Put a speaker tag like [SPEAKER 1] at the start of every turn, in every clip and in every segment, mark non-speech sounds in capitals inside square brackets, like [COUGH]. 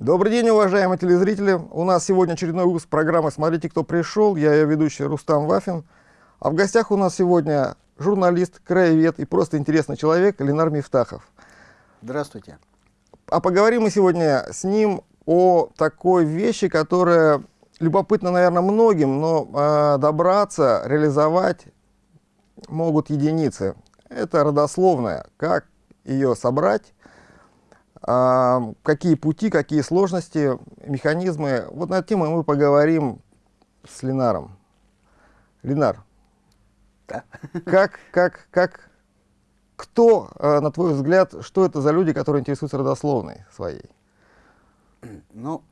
[SPEAKER 1] Добрый день, уважаемые телезрители. У нас сегодня очередной выпуск программы «Смотрите, кто пришел». Я ее ведущий Рустам Вафин. А в гостях у нас сегодня журналист, краевед и просто интересный человек Ленар Мифтахов.
[SPEAKER 2] Здравствуйте.
[SPEAKER 1] А поговорим мы сегодня с ним о такой вещи, которая любопытна, наверное, многим, но э, добраться, реализовать могут единицы. Это родословная. Как ее собрать, какие пути, какие сложности, механизмы. Вот на эту тему мы поговорим с Ленаром. Ленар,
[SPEAKER 2] да.
[SPEAKER 1] как, как, как, кто, а, на твой взгляд, что это за люди, которые интересуются родословной своей?
[SPEAKER 2] Ну,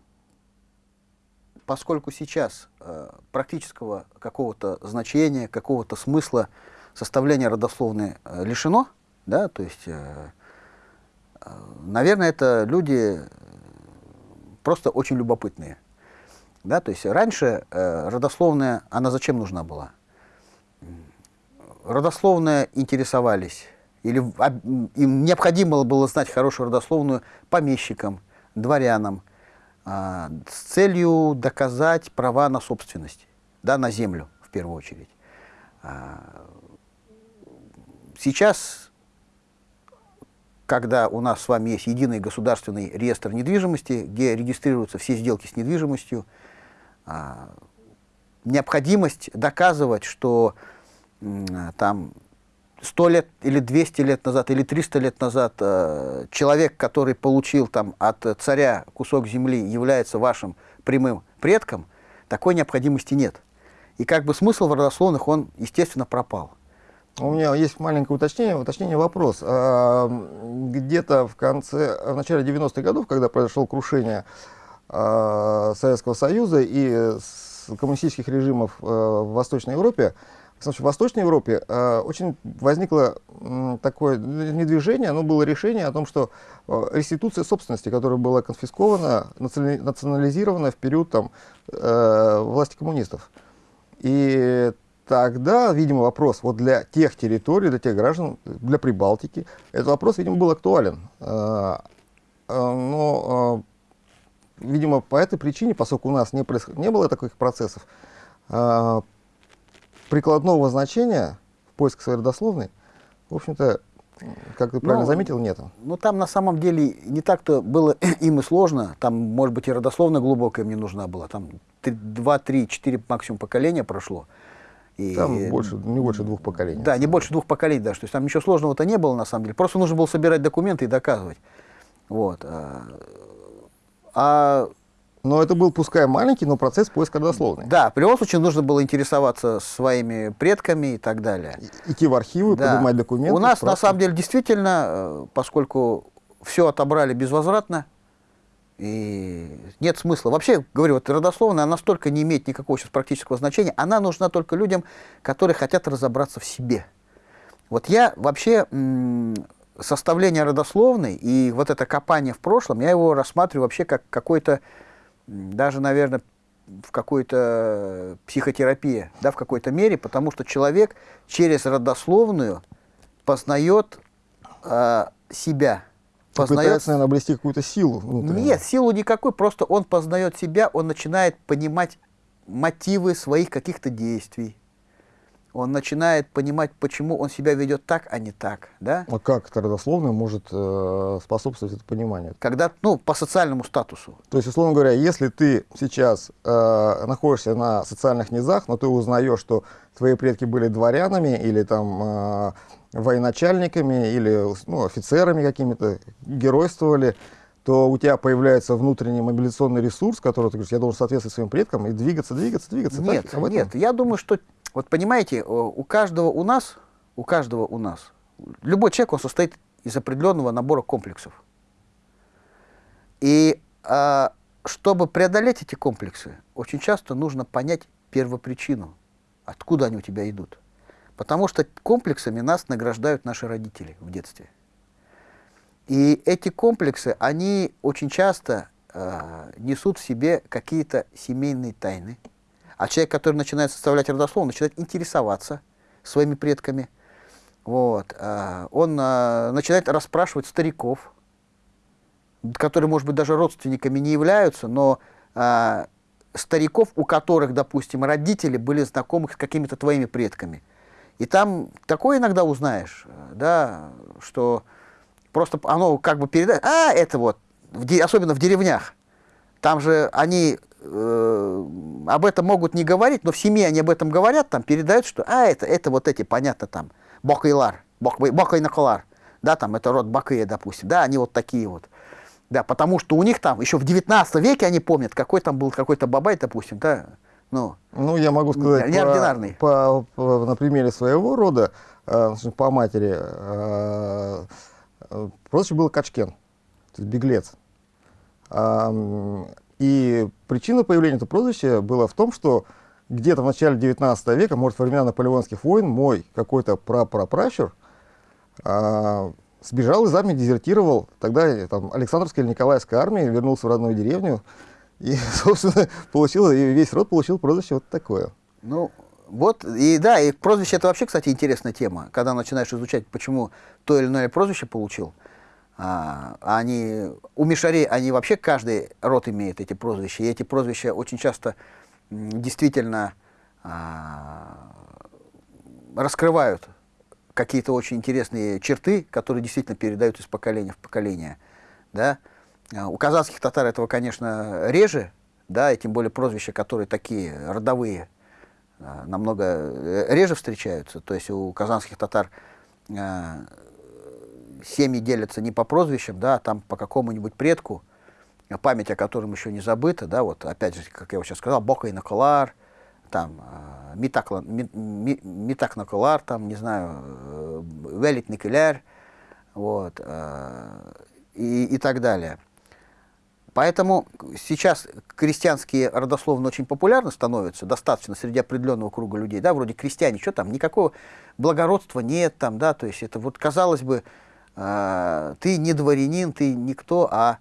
[SPEAKER 2] поскольку сейчас э, практического какого-то значения, какого-то смысла составления родословной э, лишено, да, то есть э, Наверное, это люди просто очень любопытные. Да, то есть раньше э, родословная, она зачем нужна была? Родословная интересовались, или а, им необходимо было знать хорошую родословную помещикам, дворянам, э, с целью доказать права на собственность, да, на землю в первую очередь. А, сейчас когда у нас с вами есть единый государственный реестр недвижимости, где регистрируются все сделки с недвижимостью, а, необходимость доказывать, что там 100 лет или 200 лет назад или 300 лет назад э, человек, который получил там от царя кусок земли, является вашим прямым предком, такой необходимости нет. И как бы смысл в родословных, он, естественно, пропал.
[SPEAKER 1] У меня есть маленькое уточнение, уточнение вопрос. А, где-то в конце, в начале 90-х годов, когда произошло крушение а, Советского Союза и коммунистических режимов а, в Восточной Европе, в Восточной Европе очень возникло такое не движение, но было решение о том, что реституция собственности, которая была конфискована, национализирована в период там, власти коммунистов. И тогда, видимо, вопрос вот для тех территорий, для тех граждан, для Прибалтики, этот вопрос, видимо, был актуален. А, а, но, а, видимо, по этой причине, поскольку у нас не, происход... не было таких процессов, прикладного значения в поиске своей родословной, в общем-то, как ты правильно ну, заметил, нету.
[SPEAKER 2] Ну, там на самом деле не так-то было [CLEARS THROAT] им и сложно. Там, может быть, и родословно глубокая мне нужна была. Там 2, 3, 4 максимум поколения прошло.
[SPEAKER 1] И, там больше, не больше двух поколений.
[SPEAKER 2] Да, не больше двух поколений даже. То есть там ничего сложного-то не было на самом деле. Просто нужно было собирать документы и доказывать. Вот. А,
[SPEAKER 1] а но это был, пускай маленький, но процесс поиска дословный.
[SPEAKER 2] Да, в любом случае нужно было интересоваться своими предками и так далее.
[SPEAKER 1] Идти в архивы, да. поднимать документы.
[SPEAKER 2] У нас, справки. на самом деле, действительно, э, поскольку все отобрали безвозвратно, и нет смысла. Вообще, говорю, вот родословная настолько не имеет никакого сейчас практического значения. Она нужна только людям, которые хотят разобраться в себе. Вот я вообще составление родословной и вот это копание в прошлом, я его рассматриваю вообще как какой-то, даже, наверное, в какой-то психотерапии, да, в какой-то мере, потому что человек через родословную познает э, себя,
[SPEAKER 1] познает... Пытается, наверное, обрести какую-то силу внутреннюю.
[SPEAKER 2] Нет, силу никакой, просто он познает себя, он начинает понимать мотивы своих каких-то действий. Он начинает понимать, почему он себя ведет так, а не так. Да?
[SPEAKER 1] А как это родословно может э, способствовать это пониманию?
[SPEAKER 2] Когда, ну, по социальному статусу.
[SPEAKER 1] То есть, условно говоря, если ты сейчас э, находишься на социальных низах, но ты узнаешь, что твои предки были дворянами или там э, военачальниками или ну, офицерами какими-то, геройствовали, то у тебя появляется внутренний мобилизационный ресурс, который ты говоришь, я должен соответствовать своим предкам и двигаться, двигаться, двигаться.
[SPEAKER 2] Нет, так, нет, я думаю, что, вот понимаете, у каждого у нас, у каждого у нас, любой человек, он состоит из определенного набора комплексов. И а, чтобы преодолеть эти комплексы, очень часто нужно понять первопричину, откуда они у тебя идут. Потому что комплексами нас награждают наши родители в детстве. И эти комплексы, они очень часто э, несут в себе какие-то семейные тайны. А человек, который начинает составлять родословную, начинает интересоваться своими предками. Вот. Э, он э, начинает расспрашивать стариков, которые, может быть, даже родственниками не являются, но э, стариков, у которых, допустим, родители были знакомы с какими-то твоими предками. И там такое иногда узнаешь, да, что просто оно как бы передает, а, это вот, особенно в деревнях, там же они э, об этом могут не говорить, но в семье они об этом говорят, там передают, что, а, это, это вот эти, понятно, там, Бокайлар, Бокайнакалар, да, там, это род Бакыя, допустим, да, они вот такие вот. Да, потому что у них там, еще в 19 веке они помнят, какой там был какой-то бабай, допустим, да, ну,
[SPEAKER 1] ну я могу сказать
[SPEAKER 2] неординарный.
[SPEAKER 1] По, по, на примере своего рода, э, по матери, э, э, прозвище было Качкен, то есть беглец. Э, и причина появления этого прозвища была в том, что где-то в начале 19 века, может, во времена наполеонских войн, мой какой-то прапрапращур э, сбежал из армии, дезертировал. Тогда там, Александровская или Николаевская армия, вернулся в родную деревню. И, [LAUGHS] собственно, получил, и весь род получил прозвище вот такое.
[SPEAKER 2] Ну, вот, и да, и прозвище это вообще, кстати, интересная тема. Когда начинаешь изучать, почему то или иное прозвище получил, а, они, у мишарей, они вообще, каждый род имеет эти прозвища, и эти прозвища очень часто действительно а, раскрывают какие-то очень интересные черты, которые действительно передают из поколения в поколение. Да? А, у казахских татар этого, конечно, реже, да, и тем более прозвища, которые такие родовые, а, намного э, реже встречаются. То есть у казанских татар а, семьи делятся не по прозвищам, да, а там по какому-нибудь предку, память о котором еще не забыта, да, вот опять же, как я вот сейчас сказал, Бока и Накалар, там, Митак, Митак Накалар, там, не знаю, э, Велит Никеляр, вот, э, и, и так далее. Поэтому сейчас крестьянские родословно очень популярны становятся, достаточно среди определенного круга людей, да, вроде крестьяне, что там, никакого благородства нет там, да, то есть это вот, казалось бы, ты не дворянин, ты никто, а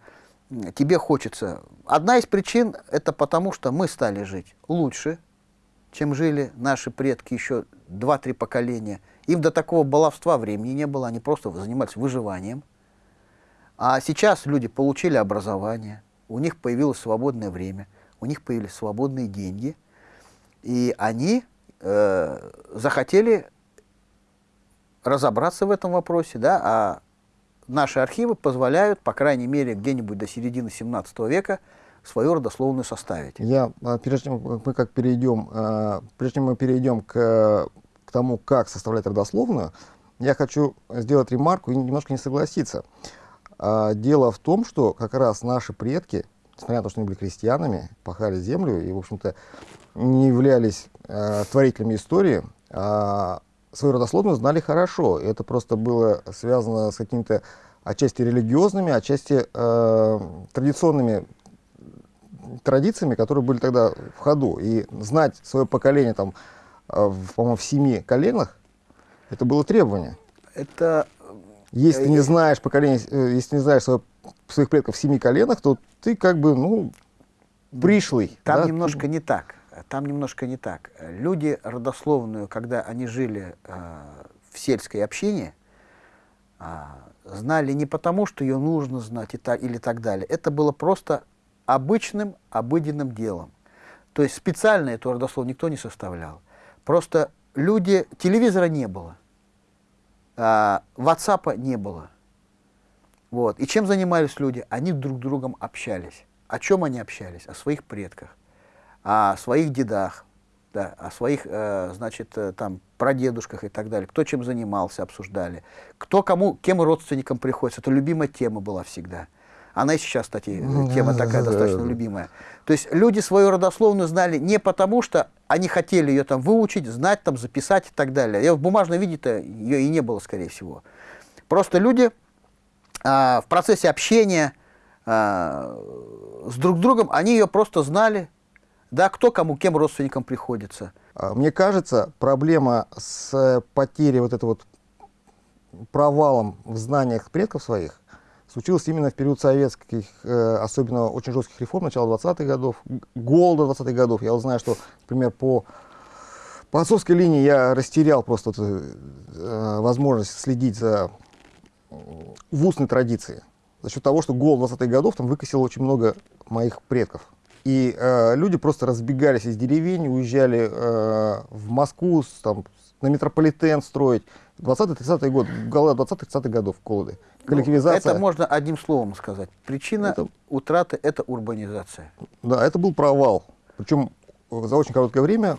[SPEAKER 2] тебе хочется. Одна из причин – это потому, что мы стали жить лучше, чем жили наши предки еще 2-3 поколения. Им до такого баловства времени не было, они просто занимались выживанием. А сейчас люди получили образование, у них появилось свободное время, у них появились свободные деньги, и они э, захотели разобраться в этом вопросе, да, а наши архивы позволяют, по крайней мере, где-нибудь до середины 17 века, свою родословную составить.
[SPEAKER 1] Я, а, прежде чем мы как перейдем, а, прежде чем мы перейдем к, к тому, как составлять родословную, я хочу сделать ремарку и немножко не согласиться. А, дело в том, что как раз наши предки, несмотря на то, что они были крестьянами, пахали землю и, в общем-то, не являлись творителями истории, свою родословную знали хорошо. Это просто было связано с какими-то отчасти религиозными, отчасти э, традиционными традициями, которые были тогда в ходу. И знать свое поколение, там, э, по-моему, в семи коленах, это было требование.
[SPEAKER 2] Это...
[SPEAKER 1] Если ты не знаешь поколение, э, если не знаешь свое, своих предков в семи коленах, то ты как бы, ну, пришлый.
[SPEAKER 2] Там да? немножко ты... не так. Там немножко не так. Люди родословную, когда они жили э, в сельской общине, э, знали не потому, что ее нужно знать и так, или так далее. Это было просто обычным, обыденным делом. То есть специально эту родословную никто не составлял. Просто люди, телевизора не было, а, WhatsApp не было. Вот. И чем занимались люди? Они друг с другом общались. О чем они общались? О своих предках, о своих дедах, да, о своих, э, значит, э, там, прадедушках и так далее. Кто чем занимался, обсуждали. Кто кому, кем родственникам приходится. Это любимая тема была всегда. Она и сейчас, кстати, тема такая достаточно любимая. То есть люди свою родословную знали не потому, что они хотели ее там выучить, знать, там, записать и так далее. Я в бумажном виде-то ее и не было, скорее всего. Просто люди а, в процессе общения а, с друг другом, они ее просто знали, да, кто кому, кем родственникам приходится.
[SPEAKER 1] А, мне кажется, проблема с потерей вот этого вот провалом в знаниях предков своих случилось именно в период советских, э, особенно очень жестких реформ, начала 20-х годов, голода 20-х годов. Я вот знаю, что, например, по, по отцовской линии я растерял просто вот, э, возможность следить за в устной традиции. за счет того, что гол 20-х годов там выкосил очень много моих предков. И э, люди просто разбегались из деревень, уезжали э, в Москву, там, на метрополитен строить. 20-30-е годы, гола 20-30-х годов Колоды.
[SPEAKER 2] Ну, Коллективизация. Это можно одним словом сказать. Причина это... утраты – это урбанизация.
[SPEAKER 1] Да, это был провал. Причем за очень короткое время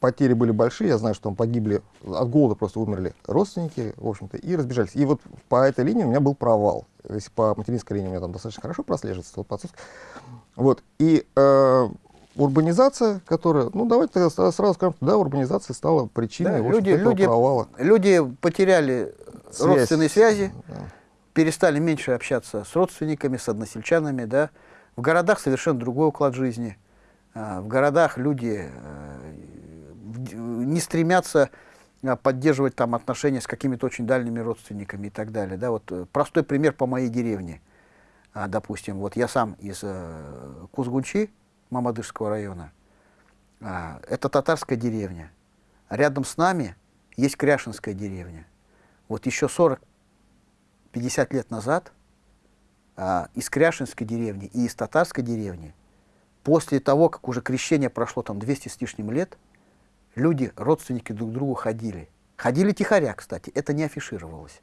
[SPEAKER 1] потери были большие. Я знаю, что там погибли, от голода просто умерли родственники, в общем-то, и разбежались. И вот по этой линии у меня был провал. Если по материнской линии у меня там достаточно хорошо прослеживается, то по отцовской. Вот. И э, урбанизация, которая, ну давайте тогда сразу скажем, да, урбанизация стала причиной да,
[SPEAKER 2] люди, люди, провала. Люди потеряли Связь. родственные связи, да. перестали меньше общаться с родственниками, с односельчанами, да. В городах совершенно другой уклад жизни. А, в городах люди э, не стремятся а, поддерживать там отношения с какими-то очень дальними родственниками и так далее. Да, вот э, простой пример по моей деревне. А, допустим, вот я сам из э, Кузгунчи, Мамадышского района. А, это татарская деревня. Рядом с нами есть Кряшинская деревня. Вот еще 40-50 лет назад а, из Кряшинской деревни и из татарской деревни, после того, как уже крещение прошло там 200 с лишним лет, люди, родственники друг к другу ходили. Ходили тихоря, кстати, это не афишировалось.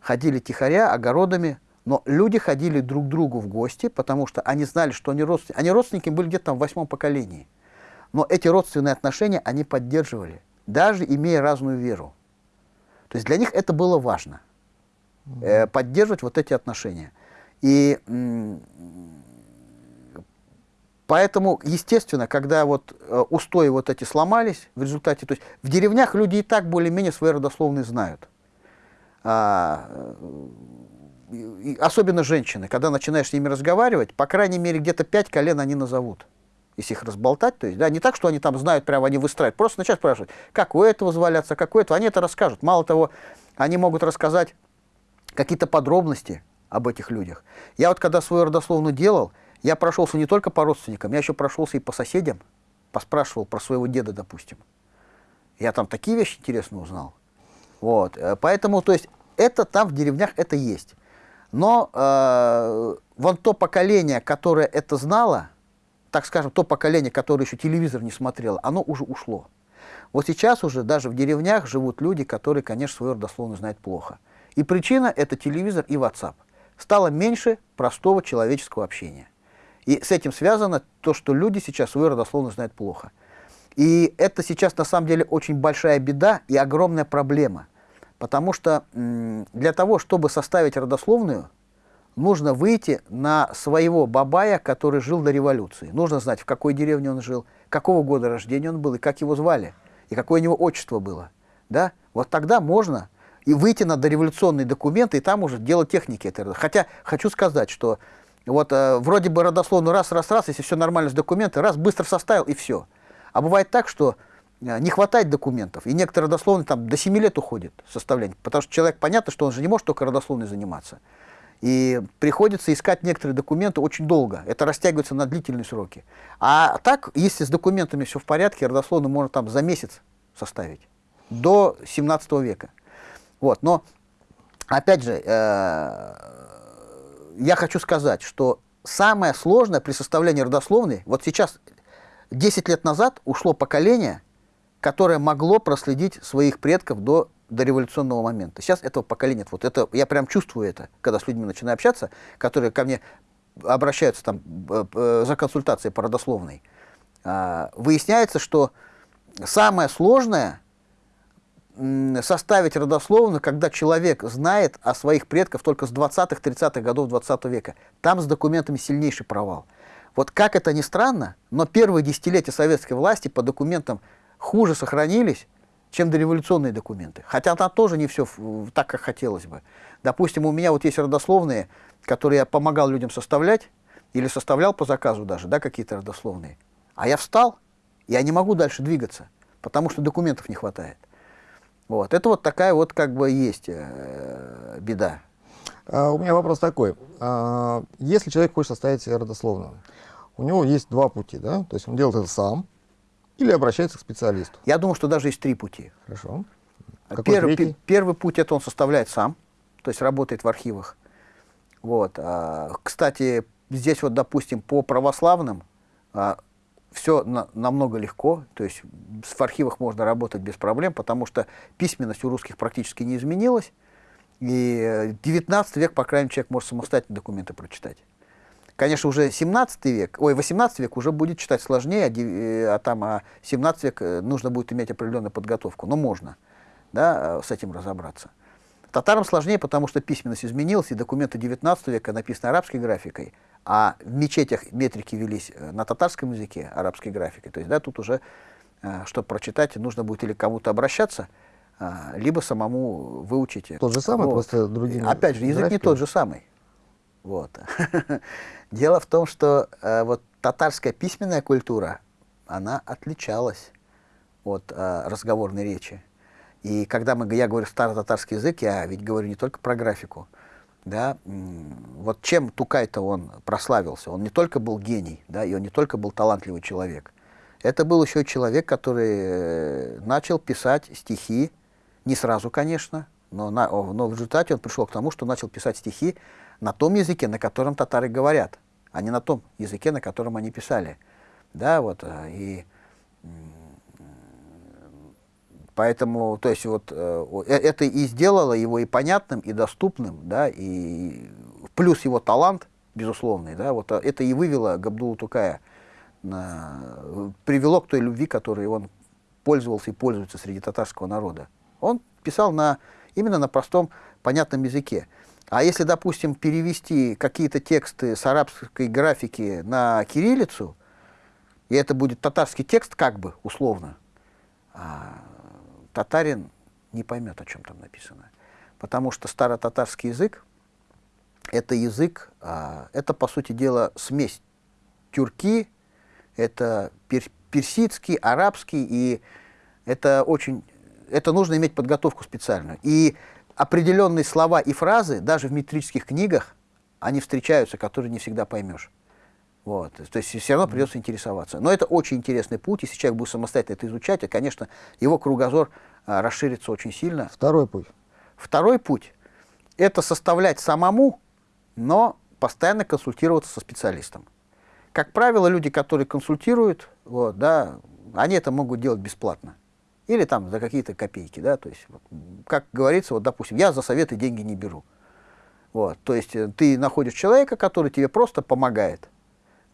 [SPEAKER 2] Ходили тихоря огородами, но люди ходили друг к другу в гости, потому что они знали, что они родственники. Они родственники были где-то в восьмом поколении. Но эти родственные отношения они поддерживали, даже имея разную веру. То есть для них это было важно, э, поддерживать вот эти отношения. И поэтому, естественно, когда вот э, устои вот эти сломались в результате, то есть в деревнях люди и так более-менее свои родословные знают. А, особенно женщины, когда начинаешь с ними разговаривать, по крайней мере, где-то пять колен они назовут. Если их разболтать, то есть, да, не так, что они там знают, прямо они выстраивают, просто начать спрашивать, как у этого зваляться, как у этого, они это расскажут. Мало того, они могут рассказать какие-то подробности об этих людях. Я вот когда свою родословную делал, я прошелся не только по родственникам, я еще прошелся и по соседям, поспрашивал про своего деда, допустим. Я там такие вещи интересно узнал. Вот, э, поэтому, то есть, это там в деревнях это есть. Но э, вон то поколение, которое это знало, так скажем, то поколение, которое еще телевизор не смотрело, оно уже ушло. Вот сейчас уже даже в деревнях живут люди, которые, конечно, свою родословную знают плохо. И причина – это телевизор и WhatsApp. Стало меньше простого человеческого общения. И с этим связано то, что люди сейчас свою родословную знают плохо. И это сейчас на самом деле очень большая беда и огромная проблема – Потому что для того, чтобы составить родословную, нужно выйти на своего бабая, который жил до революции. Нужно знать, в какой деревне он жил, какого года рождения он был, и как его звали, и какое у него отчество было. Да? Вот тогда можно и выйти на дореволюционные документы, и там уже делать техники этой Хотя хочу сказать, что вот э, вроде бы родословную раз, раз, раз, если все нормально с документами, раз, быстро составил, и все. А бывает так, что Э, не хватает документов. И некоторые родословные там до 7 лет уходит составление. Потому что человек, понятно, что он же не может только родословной заниматься. И приходится искать некоторые документы очень долго. Это растягивается на длительные сроки. А так, если с документами все в порядке, родословную можно там за месяц составить. До 17 века. Вот. Но, опять же, э, я хочу сказать, что самое сложное при составлении родословной, вот сейчас, 10 лет назад ушло поколение, которое могло проследить своих предков до до революционного момента. Сейчас этого поколения нет. Вот это, я прям чувствую это, когда с людьми начинаю общаться, которые ко мне обращаются там, э, э, за консультацией по родословной. А, выясняется, что самое сложное составить родословную, когда человек знает о своих предках только с 20-30-х годов 20 века. Там с документами сильнейший провал. Вот как это ни странно, но первые десятилетия советской власти по документам хуже сохранились, чем дореволюционные документы. Хотя там тоже не все так, как хотелось бы. Допустим, у меня вот есть родословные, которые я помогал людям составлять, или составлял по заказу даже, да, какие-то родословные. А я встал, я не могу дальше двигаться, потому что документов не хватает. Вот. Это вот такая вот как бы есть э, беда.
[SPEAKER 1] А, у меня вопрос такой. А, если человек хочет составить родословную, у него есть два пути, да? То есть он делает это сам, или обращается к специалисту?
[SPEAKER 2] Я думаю, что даже есть три пути.
[SPEAKER 1] Хорошо.
[SPEAKER 2] Какой первый, первый путь – это он составляет сам, то есть работает в архивах. Вот. А, кстати, здесь вот, допустим, по православным все на, намного легко, то есть в архивах можно работать без проблем, потому что письменность у русских практически не изменилась, и 19 век, по крайней мере, человек может самостоятельно документы прочитать. Конечно, уже 17 век, ой, 18 век уже будет читать сложнее, а, э, а там а 17 век э, нужно будет иметь определенную подготовку, но можно да, э, с этим разобраться. Татарам сложнее, потому что письменность изменилась, и документы 19 века написаны арабской графикой, а в мечетях метрики велись э, на татарском языке, арабской графикой. То есть, да, тут уже, э, чтобы прочитать, нужно будет или кому-то обращаться, э, либо самому выучить.
[SPEAKER 1] Тот же самый, вот. просто другими
[SPEAKER 2] Опять же, язык графиками. не тот же самый. Вот. [LAUGHS] Дело в том, что вот татарская письменная культура, она отличалась от разговорной речи. И когда мы, я говорю старо-татарский язык, я ведь говорю не только про графику. Да? Вот чем Тукай-то он прославился? Он не только был гений, да, и он не только был талантливый человек. Это был еще человек, который э, начал писать стихи, не сразу, конечно, но, на, но в результате он пришел к тому, что начал писать стихи на том языке, на котором татары говорят, а не на том языке, на котором они писали. Да, вот, э, и Поэтому, то есть, вот э, э, это и сделало его и понятным, и доступным, да, и плюс его талант, безусловный, да, вот э, это и вывело Габдулу Тукая, на, привело к той любви, которой он пользовался и пользуется среди татарского народа. Он писал на, именно на простом, понятном языке. А если, допустим, перевести какие-то тексты с арабской графики на кириллицу, и это будет татарский текст, как бы, условно, а, татарин не поймет, о чем там написано. Потому что старо-татарский язык – это язык, а, это, по сути дела, смесь тюрки, это пер, персидский, арабский, и это очень, это нужно иметь подготовку специальную. И определенные слова и фразы, даже в метрических книгах, они встречаются, которые не всегда поймешь. Вот. То есть все равно придется интересоваться. Но это очень интересный путь, если человек будет самостоятельно это изучать, и, конечно, его кругозор а, расширится очень сильно.
[SPEAKER 1] Второй путь.
[SPEAKER 2] Второй путь – это составлять самому, но постоянно консультироваться со специалистом. Как правило, люди, которые консультируют, вот, да, они это могут делать бесплатно. Или там за какие-то копейки. Да, то есть, вот, как говорится, вот, допустим, я за советы деньги не беру. Вот, то есть э, ты находишь человека, который тебе просто помогает.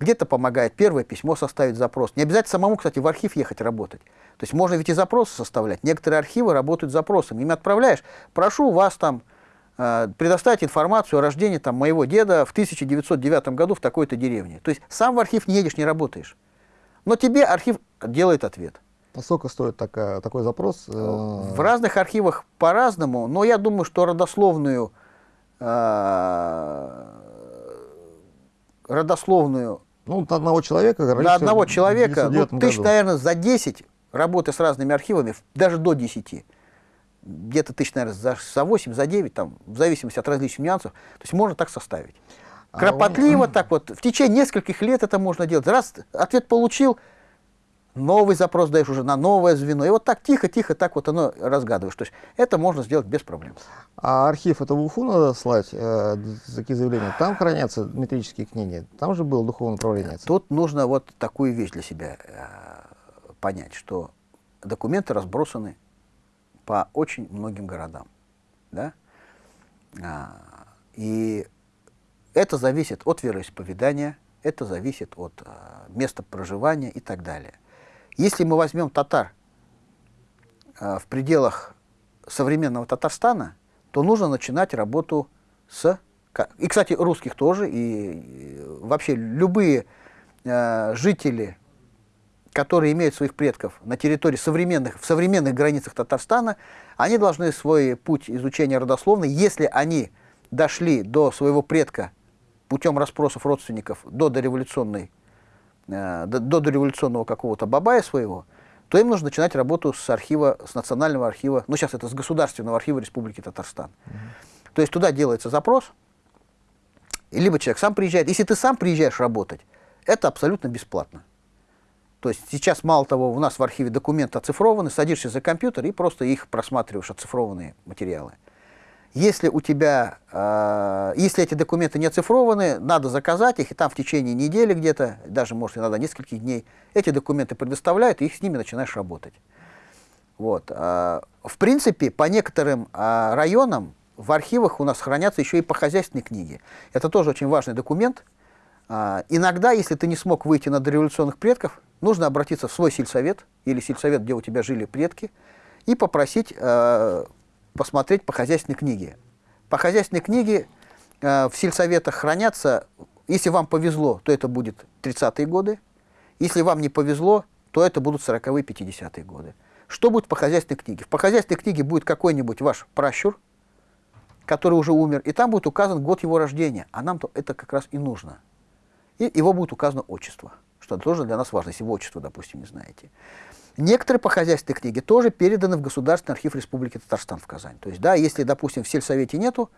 [SPEAKER 2] Где-то помогает первое письмо составить запрос. Не обязательно самому, кстати, в архив ехать работать. То есть можно ведь и запросы составлять. Некоторые архивы работают запросами. Им отправляешь, прошу вас там э, предоставить информацию о рождении там, моего деда в 1909 году в такой-то деревне. То есть сам в архив не едешь, не работаешь. Но тебе архив делает ответ.
[SPEAKER 1] А сколько стоит такая, такой запрос?
[SPEAKER 2] В разных архивах по-разному, но я думаю, что родословную, э, родословную
[SPEAKER 1] ну, на одного человека.
[SPEAKER 2] На одного человека, ну, тысяч, наверное, за 10 работы с разными архивами, даже до 10. Где-то тысяч, наверное, за, за 8, за 9, там, в зависимости от различных нюансов. То есть можно так составить. А Кропотливо а так вот, в течение нескольких лет это можно делать. Раз ответ получил, новый запрос даешь уже на новое звено. И вот так тихо-тихо так вот оно разгадываешь. То есть это можно сделать без проблем.
[SPEAKER 1] А архив это в Уфу надо слать, э, такие заявления? Там хранятся метрические книги? Там же было духовное управление?
[SPEAKER 2] Тут нужно вот такую вещь для себя э, понять, что документы разбросаны по очень многим городам. Да? А, и это зависит от вероисповедания, это зависит от а, места проживания и так далее. Если мы возьмем татар э, в пределах современного Татарстана, то нужно начинать работу с... И, кстати, русских тоже, и, вообще любые э, жители, которые имеют своих предков на территории современных, в современных границах Татарстана, они должны свой путь изучения родословной, если они дошли до своего предка путем расспросов родственников до дореволюционной Э, до, до дореволюционного какого-то бабая своего, то им нужно начинать работу с архива, с национального архива, ну сейчас это с государственного архива Республики Татарстан. Угу. То есть туда делается запрос, и либо человек сам приезжает. Если ты сам приезжаешь работать, это абсолютно бесплатно. То есть сейчас, мало того, у нас в архиве документы оцифрованы, садишься за компьютер и просто их просматриваешь, оцифрованные материалы. Если у тебя, э, если эти документы не оцифрованы, надо заказать их, и там в течение недели где-то, даже, может, иногда нескольких дней, эти документы предоставляют, и их с ними начинаешь работать. Вот. Э, в принципе, по некоторым э, районам в архивах у нас хранятся еще и по хозяйственной книге. Это тоже очень важный документ. Э, иногда, если ты не смог выйти на дореволюционных предков, нужно обратиться в свой сельсовет или сельсовет, где у тебя жили предки, и попросить э, посмотреть по хозяйственной книге. По хозяйственной книге э, в сельсоветах хранятся, если вам повезло, то это будет 30-е годы, если вам не повезло, то это будут 40-е, 50-е годы. Что будет по хозяйственной книге? По хозяйственной книге будет какой-нибудь ваш пращур, который уже умер, и там будет указан год его рождения, а нам-то это как раз и нужно. И его будет указано отчество, что тоже для нас важно, если вы отчество, допустим, не знаете. Некоторые по хозяйственной книге тоже переданы в Государственный архив Республики Татарстан в Казань. То есть, да, если, допустим, в сельсовете нету,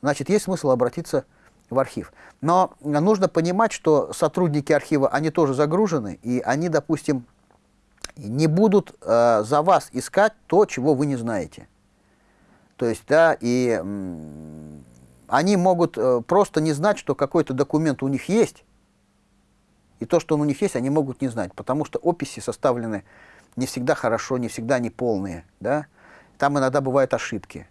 [SPEAKER 2] значит, есть смысл обратиться в архив. Но нужно понимать, что сотрудники архива, они тоже загружены, и они, допустим, не будут э, за вас искать то, чего вы не знаете. То есть, да, и они могут э, просто не знать, что какой-то документ у них есть, и то, что он у них есть, они могут не знать, потому что описи составлены не всегда хорошо, не всегда они полные, да, там иногда бывают ошибки.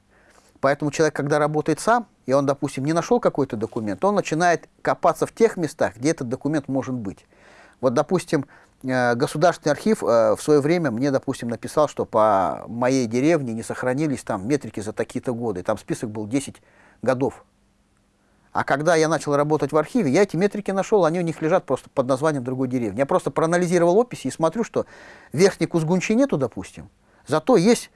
[SPEAKER 2] Поэтому человек, когда работает сам, и он, допустим, не нашел какой-то документ, он начинает копаться в тех местах, где этот документ может быть. Вот, допустим, э, Государственный архив э, в свое время мне, допустим, написал, что по моей деревне не сохранились там метрики за такие-то годы. Там список был 10 годов. А когда я начал работать в архиве, я эти метрики нашел, они у них лежат просто под названием другой деревни. Я просто проанализировал описи и смотрю, что верхней Кузгунчи нету, допустим, зато есть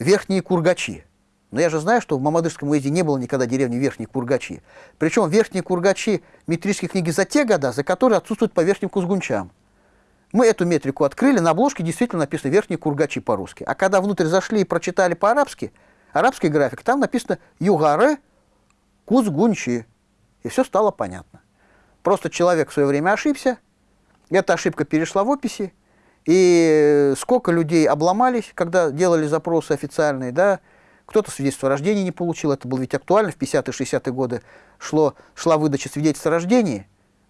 [SPEAKER 2] верхние Кургачи. Но я же знаю, что в Мамадышском уезде не было никогда деревни Верхние Кургачи. Причем Верхние Кургачи метрические книги за те года, за которые отсутствуют по Верхним Кузгунчам. Мы эту метрику открыли, на обложке действительно написано Верхние Кургачи по-русски. А когда внутрь зашли и прочитали по-арабски, арабский график, там написано Югаре Кузгунчи. И все стало понятно. Просто человек в свое время ошибся, эта ошибка перешла в описи, и сколько людей обломались, когда делали запросы официальные, да, кто-то свидетельство о рождении не получил, это было ведь актуально, в 50-60-е годы шло, шла выдача свидетельства о рождении,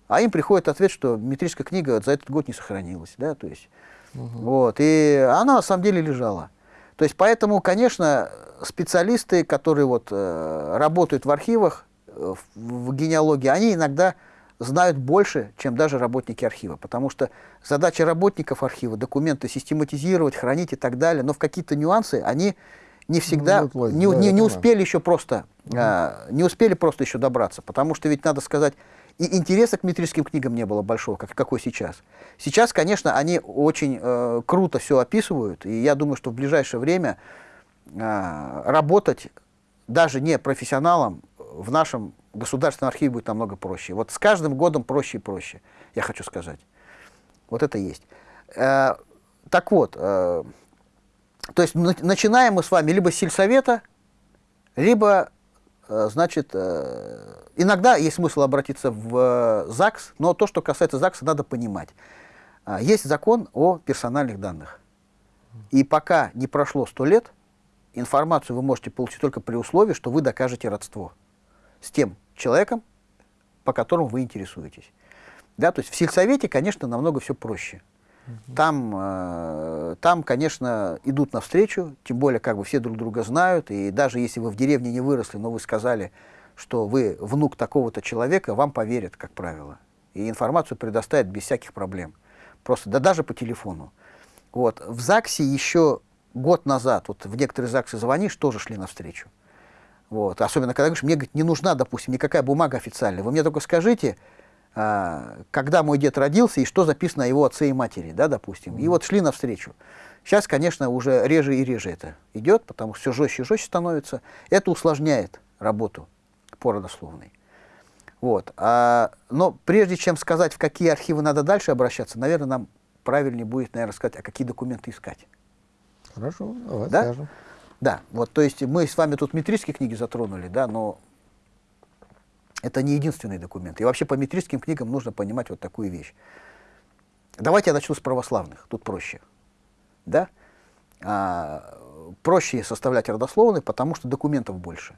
[SPEAKER 2] а им приходит ответ, что метрическая книга за этот год не сохранилась, да, то есть, угу. вот, и она на самом деле лежала. То есть, поэтому, конечно, специалисты, которые вот э, работают в архивах, в, генеалогии, они иногда знают больше, чем даже работники архива. Потому что задача работников архива документы систематизировать, хранить и так далее, но в какие-то нюансы они не всегда, ну, не, не, не успели еще просто, угу. а, не успели просто еще добраться. Потому что ведь надо сказать, и интереса к метрическим книгам не было большого, как, какой сейчас. Сейчас, конечно, они очень э, круто все описывают, и я думаю, что в ближайшее время э, работать даже не профессионалом в нашем государственном архиве будет намного проще. Вот с каждым годом проще и проще, я хочу сказать. Вот это есть. Э, так вот, э, то есть начинаем мы с вами либо с сельсовета, либо, э, значит, э, иногда есть смысл обратиться в э, ЗАГС, но то, что касается ЗАГСа, надо понимать. Э, есть закон о персональных данных. И пока не прошло сто лет, информацию вы можете получить только при условии, что вы докажете родство с тем человеком, по которому вы интересуетесь. Да, то есть в сельсовете, конечно, намного все проще. Там, э, там, конечно, идут навстречу, тем более как бы все друг друга знают, и даже если вы в деревне не выросли, но вы сказали, что вы внук такого-то человека, вам поверят, как правило. И информацию предоставят без всяких проблем. Просто, да даже по телефону. Вот. В ЗАГСе еще год назад, вот в некоторые ЗАГСы звонишь, тоже шли навстречу. Вот. Особенно, когда говоришь, мне говорит, не нужна, допустим, никакая бумага официальная. Вы мне только скажите, а, когда мой дед родился и что записано о его отце и матери, да, допустим. И вот шли навстречу. Сейчас, конечно, уже реже и реже это идет, потому что все жестче и жестче становится. Это усложняет работу по родословной. Вот. А, но прежде чем сказать, в какие архивы надо дальше обращаться, наверное, нам правильнее будет, наверное, сказать, а какие документы искать.
[SPEAKER 1] Хорошо, давай
[SPEAKER 2] да?
[SPEAKER 1] скажем.
[SPEAKER 2] Да, вот, то есть мы с вами тут метрические книги затронули, да, но это не единственный документ. И вообще по метрическим книгам нужно понимать вот такую вещь. Давайте я начну с православных, тут проще. Да? А, проще составлять родословные, потому что документов больше.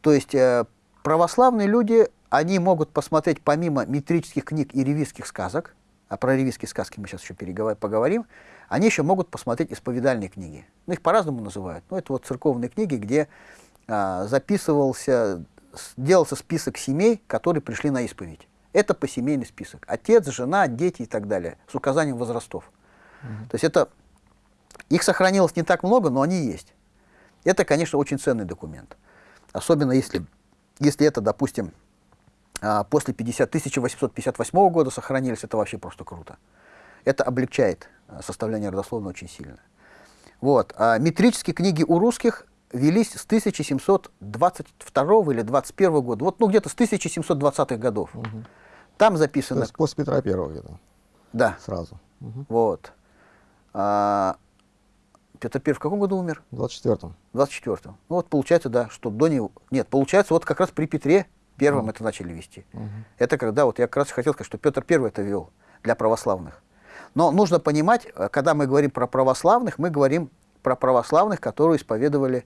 [SPEAKER 2] То есть э, православные люди, они могут посмотреть помимо метрических книг и ревизских сказок, а про ревизские сказки мы сейчас еще поговорим, они еще могут посмотреть исповедальные книги. Ну, их по-разному называют. Ну, это вот церковные книги, где а, записывался, делался список семей, которые пришли на исповедь. Это посемейный список. Отец, жена, дети и так далее, с указанием возрастов. Угу. То есть это, их сохранилось не так много, но они есть. Это, конечно, очень ценный документ. Особенно если, если это, допустим, а, после 50, 1858 года сохранились, это вообще просто круто. Это облегчает составление родословной очень сильно. Вот. А метрические книги у русских велись с 1722 или 21 года, вот ну где-то с 1720-х годов. Угу. Там записано... То
[SPEAKER 1] есть после Петра Первого где-то?
[SPEAKER 2] Да.
[SPEAKER 1] Сразу.
[SPEAKER 2] Угу. Вот. А, Петр Первый в каком году умер?
[SPEAKER 1] В 24-м.
[SPEAKER 2] В 24-м. Ну вот получается, да, что до него... Нет, получается, вот как раз при Петре Первом mm. это начали вести. -hmm. Это когда, вот я как раз хотел сказать, что Петр Первый это вел для православных. Но нужно понимать, э, когда мы говорим про православных, мы говорим про православных, которые исповедовали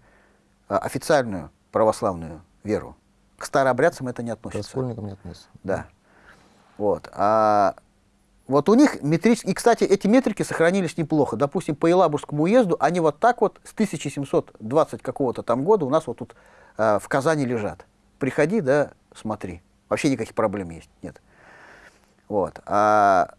[SPEAKER 2] а, официальную православную веру. К старообрядцам это не относится. К
[SPEAKER 1] раскольникам не относится.
[SPEAKER 2] Да. Вот. А вот у них метрические... И, кстати, эти метрики сохранились неплохо. Допустим, по Елабужскому уезду они вот так вот с 1720 какого-то там года у нас вот тут э, в Казани лежат. Приходи, да, смотри. Вообще никаких проблем есть, нет. Вот. А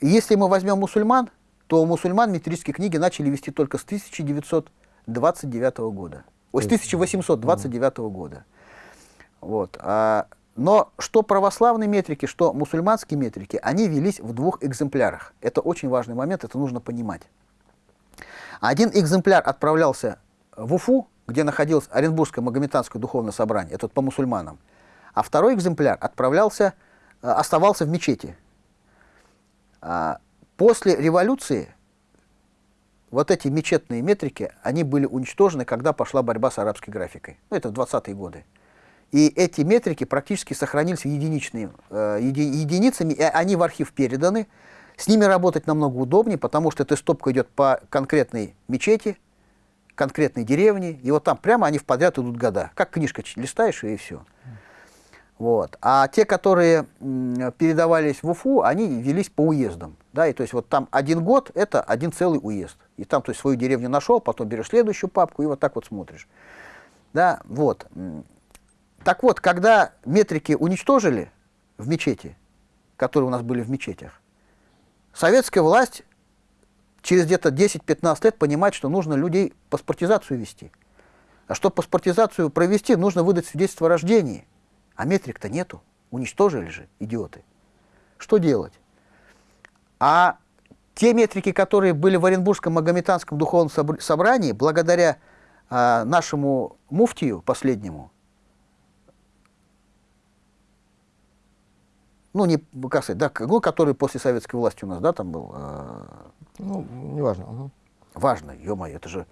[SPEAKER 2] если мы возьмем мусульман, то мусульман метрические книги начали вести только с 1929 года. Ой, с 1829 года. Вот. А, но что православные метрики, что мусульманские метрики, они велись в двух экземплярах. Это очень важный момент, это нужно понимать. Один экземпляр отправлялся в Уфу, где находилось Оренбургское Магометанское духовное собрание, это по мусульманам. А второй экземпляр отправлялся, э, оставался в мечети. А после революции вот эти мечетные метрики, они были уничтожены, когда пошла борьба с арабской графикой. Ну, это в 20-е годы. И эти метрики практически сохранились единичными, э, еди, единицами, и они в архив переданы. С ними работать намного удобнее, потому что эта стопка идет по конкретной мечети, конкретной деревни, и вот там прямо они в подряд идут года. Как книжка листаешь, и все. Вот. А те, которые передавались в Уфу, они велись по уездам. Да, и то есть вот там один год – это один целый уезд. И там то есть, свою деревню нашел, потом берешь следующую папку и вот так вот смотришь. Да, вот. Так вот, когда метрики уничтожили в мечети, которые у нас были в мечетях, советская власть через где-то 10-15 лет понимает, что нужно людей паспортизацию вести. А чтобы паспортизацию провести, нужно выдать свидетельство о рождении. А метрик-то нету. Уничтожили же, идиоты. Что делать? А те метрики, которые были в Оренбургском Магометанском духовном собрании, благодаря а, нашему муфтию последнему, ну, не, как сказать, да, ну, который после советской власти у нас, да, там был. Э,
[SPEAKER 1] ну, неважно. Угу.
[SPEAKER 2] Важно, ё-моё, это же...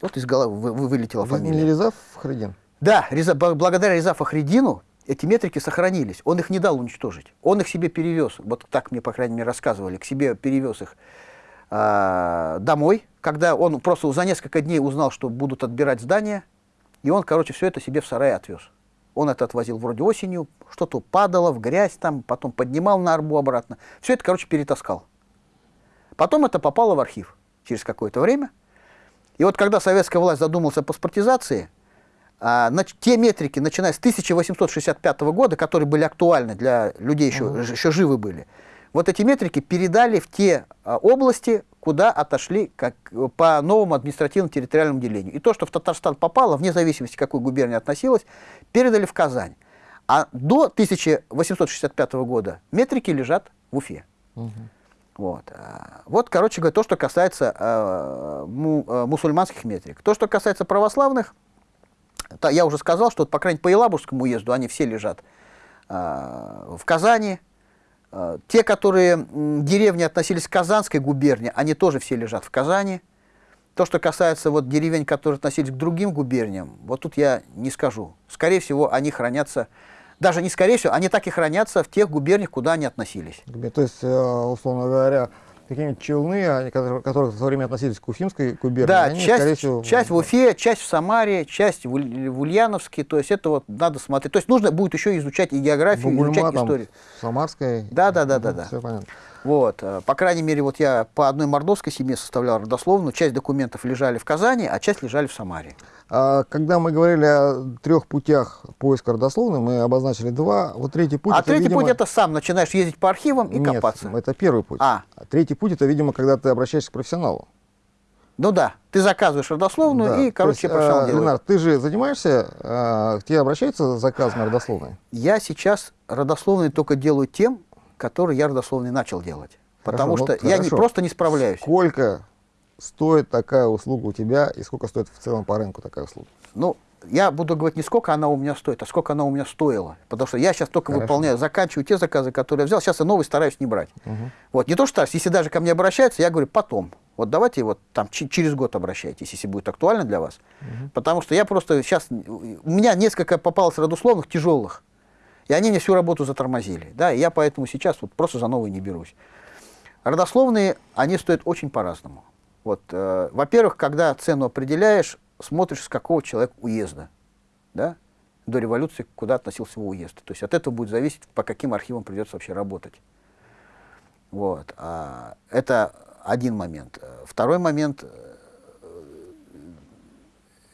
[SPEAKER 2] Вот из головы вы, вы, вылетела Вы фамилия.
[SPEAKER 1] Не Резав Хредин?
[SPEAKER 2] Да, Реза, благодаря Резафа Хредину эти метрики сохранились. Он их не дал уничтожить. Он их себе перевез, вот так мне, по крайней мере, рассказывали, к себе перевез их э, домой, когда он просто за несколько дней узнал, что будут отбирать здание, и он, короче, все это себе в сарай отвез. Он это отвозил вроде осенью, что-то падало в грязь там, потом поднимал на арбу обратно. Все это, короче, перетаскал. Потом это попало в архив через какое-то время. И вот когда советская власть задумалась о паспортизации, на, те метрики, начиная с 1865 года, которые были актуальны для людей, еще, -huh. еще живы были, вот эти метрики передали в те а, области, куда отошли как, по новому административно-территориальному делению. И то, что в Татарстан попало, вне зависимости, к какой губернии относилось, передали в Казань. А до 1865 года метрики лежат в Уфе. Угу. Вот. А, вот, короче говоря, то, что касается э, му, э, мусульманских метрик. То, что касается православных, я уже сказал, что, по крайней мере, по Елабужскому уезду они все лежат э, в Казани, Э, те, которые деревни относились к Казанской губернии, они тоже все лежат в Казани. То, что касается вот деревень, которые относились к другим губерниям, вот тут я не скажу. Скорее всего, они хранятся, даже не скорее всего, они так и хранятся в тех губерниях, куда они относились.
[SPEAKER 1] То есть, э, условно говоря, какие-нибудь челны, которые, которые в свое время относились к Уфимской губернии.
[SPEAKER 2] Да,
[SPEAKER 1] они,
[SPEAKER 2] часть,
[SPEAKER 1] всего,
[SPEAKER 2] часть в Уфе, часть в Самаре, часть в, в Ульяновске. То есть это вот надо смотреть. То есть нужно будет еще изучать и географию,
[SPEAKER 1] Бугульма,
[SPEAKER 2] изучать
[SPEAKER 1] там,
[SPEAKER 2] историю.
[SPEAKER 1] Самарской.
[SPEAKER 2] Да, да, да, да, да.
[SPEAKER 1] Все понятно.
[SPEAKER 2] Вот, э, по крайней мере, вот я по одной мордовской семье составлял родословную, часть документов лежали в Казани, а часть лежали в Самаре.
[SPEAKER 1] А, когда мы говорили о трех путях поиска родословной, мы обозначили два. Вот третий путь.
[SPEAKER 2] а
[SPEAKER 1] это,
[SPEAKER 2] третий
[SPEAKER 1] видимо,
[SPEAKER 2] путь это сам начинаешь ездить по архивам и
[SPEAKER 1] Нет,
[SPEAKER 2] копаться.
[SPEAKER 1] это первый путь.
[SPEAKER 2] А.
[SPEAKER 1] третий путь это, видимо, когда ты обращаешься к профессионалу.
[SPEAKER 2] Ну да, ты заказываешь родословную
[SPEAKER 1] Да.
[SPEAKER 2] и, короче,
[SPEAKER 1] есть,
[SPEAKER 2] профессионал
[SPEAKER 1] э,
[SPEAKER 2] делает.
[SPEAKER 1] Ленар, ты же занимаешься, э, к тебе обращаются с заказом родословной?
[SPEAKER 2] Я сейчас родословные только делаю тем, которые я родословные начал делать. Потому
[SPEAKER 1] Хорошо,
[SPEAKER 2] что
[SPEAKER 1] ну,
[SPEAKER 2] я не, просто не справляюсь.
[SPEAKER 1] Сколько стоит такая услуга у тебя и сколько стоит в целом по рынку такая услуга?
[SPEAKER 2] Ну, я буду говорить не сколько она у меня стоит, а сколько она у меня стоила. Потому что я сейчас только
[SPEAKER 1] Хорошо.
[SPEAKER 2] выполняю, заканчиваю те заказы, которые я взял. Сейчас я новый стараюсь не брать. Вот, не то что если даже ко мне обращаются, я говорю потом. Вот давайте вот там через год обращайтесь, если будет актуально для вас. Потому что я просто сейчас... У меня несколько попалось родословных тяжелых. И они мне всю работу затормозили. Да, и я поэтому сейчас вот просто за новые не берусь. Родословные, они стоят очень по-разному. Вот, э, во-первых, когда цену определяешь, смотришь, с какого человека уезда. Да? До революции куда относился его уезд. То есть от этого будет зависеть, по каким архивам придется вообще работать. Вот. А, это один момент. Второй момент э,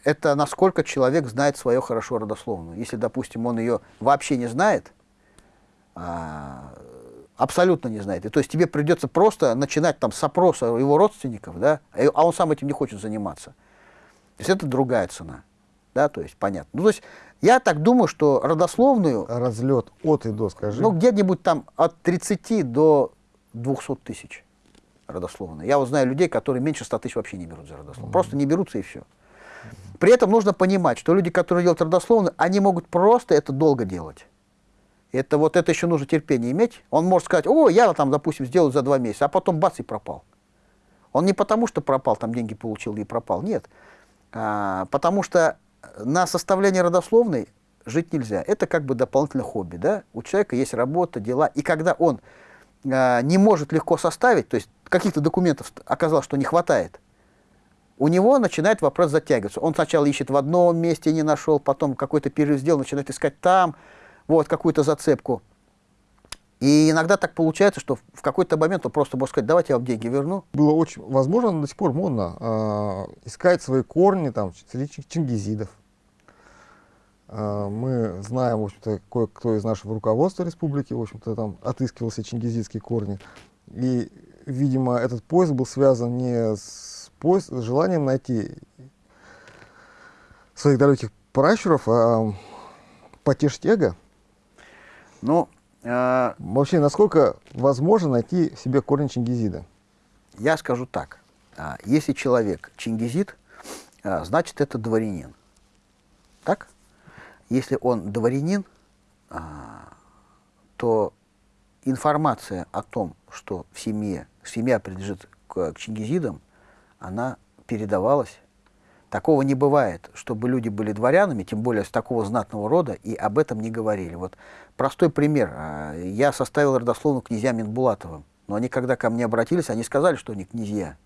[SPEAKER 2] это насколько человек знает свою хорошо родословную. Если, допустим, он ее вообще не знает, а, абсолютно не знает. И то есть тебе придется просто начинать там с опроса его родственников, да, и- а он сам этим не хочет заниматься. То есть это другая цена. Да, то есть понятно. Ну, то есть я так думаю, что родословную,
[SPEAKER 1] Разлет от и до, скажи.
[SPEAKER 2] ну, где-нибудь там от 30 до 200 тысяч родословную. Я вот знаю людей, которые меньше 100 тысяч вообще не берут за родословную. Просто не берутся и все. При этом нужно понимать, что люди, которые делают родословную, они могут просто это долго делать. Это вот это еще нужно терпение иметь. Он может сказать, о, я там, допустим, сделаю за два месяца, а потом бац и пропал. Он не потому, что пропал, там деньги получил и пропал. Нет. А, потому что на составление родословной жить нельзя. Это как бы дополнительное хобби. Да? У человека есть работа, дела. И когда он а, не может легко составить, то есть каких-то документов оказалось, что не хватает, у него начинает вопрос затягиваться. Он сначала ищет в одном месте, не нашел, потом какой-то перерыв сделал, начинает искать там, вот, какую-то зацепку. И иногда так получается, что в- какой-то момент он просто может сказать, давайте я вам деньги верну.
[SPEAKER 1] Было очень, возможно, до сих пор модно а, искать свои корни там среди чи- чингизидов. А, мы знаем, в общем-то, кое-кто из нашего руководства республики, в общем-то, там отыскивал себе чингизидские корни. И, видимо, этот поиск был связан не с, поис- с желанием найти своих далеких пращуров, а потешить эго.
[SPEAKER 2] Ну, э,
[SPEAKER 1] Вообще, насколько возможно найти в себе корни чингизида?
[SPEAKER 2] я скажу так. А, Если человек чингизит, а, значит, это дворянин. Так? Если он дворянин, а, то информация о том, что в семье, семья принадлежит к, к чингизидам, она передавалась. Такого не бывает, чтобы люди были дворянами, тем более с такого знатного рода, и об этом не говорили. Вот простой пример. А, Я составил родословную князья Минбулатовым, но они, когда ко мне обратились, они сказали, что они князья.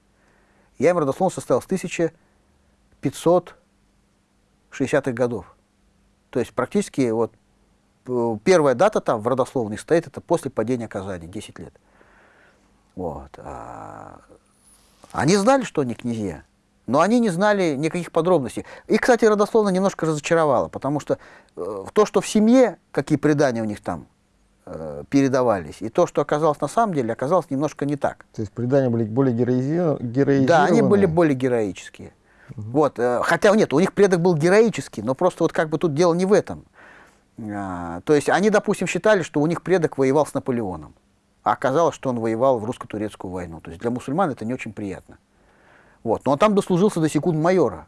[SPEAKER 2] Я им родословную составил с 1560-х годов. То есть практически вот э, первая дата там в родословной стоит, это после падения Казани, 10 лет. Вот. а, Они знали, что они князья, но они не знали никаких подробностей. И, кстати, родословно немножко разочаровало, потому что э, то, что в семье, какие предания у них там э, передавались, и то, что оказалось на самом деле, оказалось немножко не так.
[SPEAKER 1] То есть предания были более героизи- героизированные?
[SPEAKER 2] Да, они были более героические. Вот, э, хотя нет, у них предок был героический, но просто вот как бы тут дело не в этом. А, то есть они, допустим, считали, что у них предок воевал с Наполеоном, а оказалось, что он воевал в русско-турецкую войну. То есть для мусульман это не очень приятно. Вот, но он там дослужился до секунд-майора.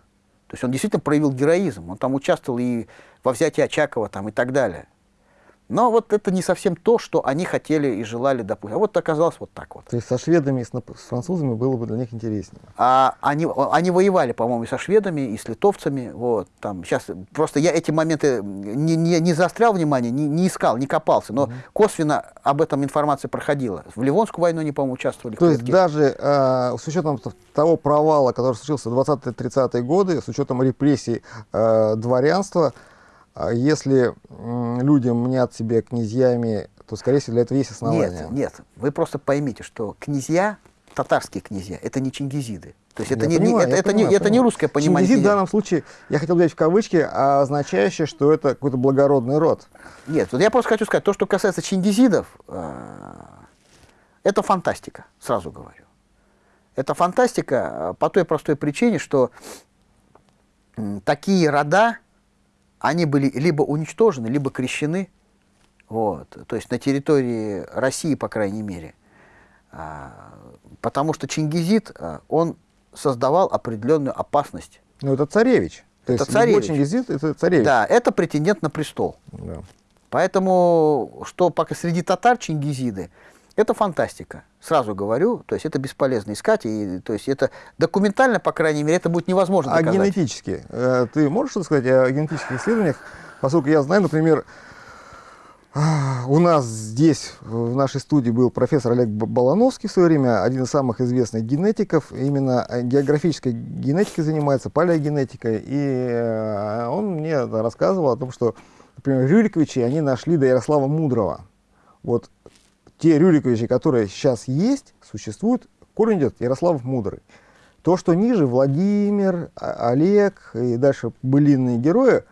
[SPEAKER 2] То есть он действительно проявил героизм. Он там участвовал и во взятии Очакова там, и так далее. Но вот это не совсем то, что они хотели и желали, допустим. А вот оказалось вот так вот.
[SPEAKER 1] То есть со шведами и с, с французами было бы для них интереснее.
[SPEAKER 2] А они, они воевали, по-моему, и со шведами, и с литовцами. Вот, там, сейчас, просто я эти моменты не, не, не заострял внимание, не, не искал, не копался, но угу. косвенно об этом информация проходила. В Ливонскую войну они, по-моему, участвовали.
[SPEAKER 1] То есть даже э, с учетом того провала, который случился в 20-30-е годы, с учетом репрессий э, дворянства, если людям мнят себя князьями, то, скорее всего, для этого есть основания.
[SPEAKER 2] Нет, нет. Вы просто поймите, что князья, татарские князья, это не чингизиды. То есть это, не, понимаю, не, это, это, не, это не русское понимание.
[SPEAKER 1] Чингизид в данном случае, я хотел взять в кавычки, означающее, что это какой-то благородный род.
[SPEAKER 2] Нет, вот я просто хочу сказать, то, что касается чингизидов, э, это фантастика, сразу говорю. Это фантастика э, по той простой причине, что такие рода, они были либо уничтожены, либо крещены, вот, то есть на территории России, по крайней мере. А, потому что Чингизид, а, он создавал определенную опасность.
[SPEAKER 1] Ну, это царевич.
[SPEAKER 2] То это есть царевич.
[SPEAKER 1] Чингизид – это царевич.
[SPEAKER 2] Да, это претендент на престол. Да. Поэтому, что пока среди татар Чингизиды, это фантастика, сразу говорю, то есть это бесполезно искать, и, то есть это документально, по крайней мере, это будет невозможно
[SPEAKER 1] доказать. А генетически? Э, ты можешь что сказать о генетических исследованиях? Поскольку я знаю, например, у нас здесь, в нашей студии, был профессор Олег Балановский в свое время, один из самых известных генетиков, именно географической генетикой занимается, палеогенетикой, и э, он мне рассказывал о том, что, например, Рюриковичи, они нашли до Ярослава Мудрого. Вот те Рюриковичи, которые сейчас есть, существуют, корень идет Ярослав Мудрый. То, что ниже, Владимир, а, Олег и дальше былинные герои,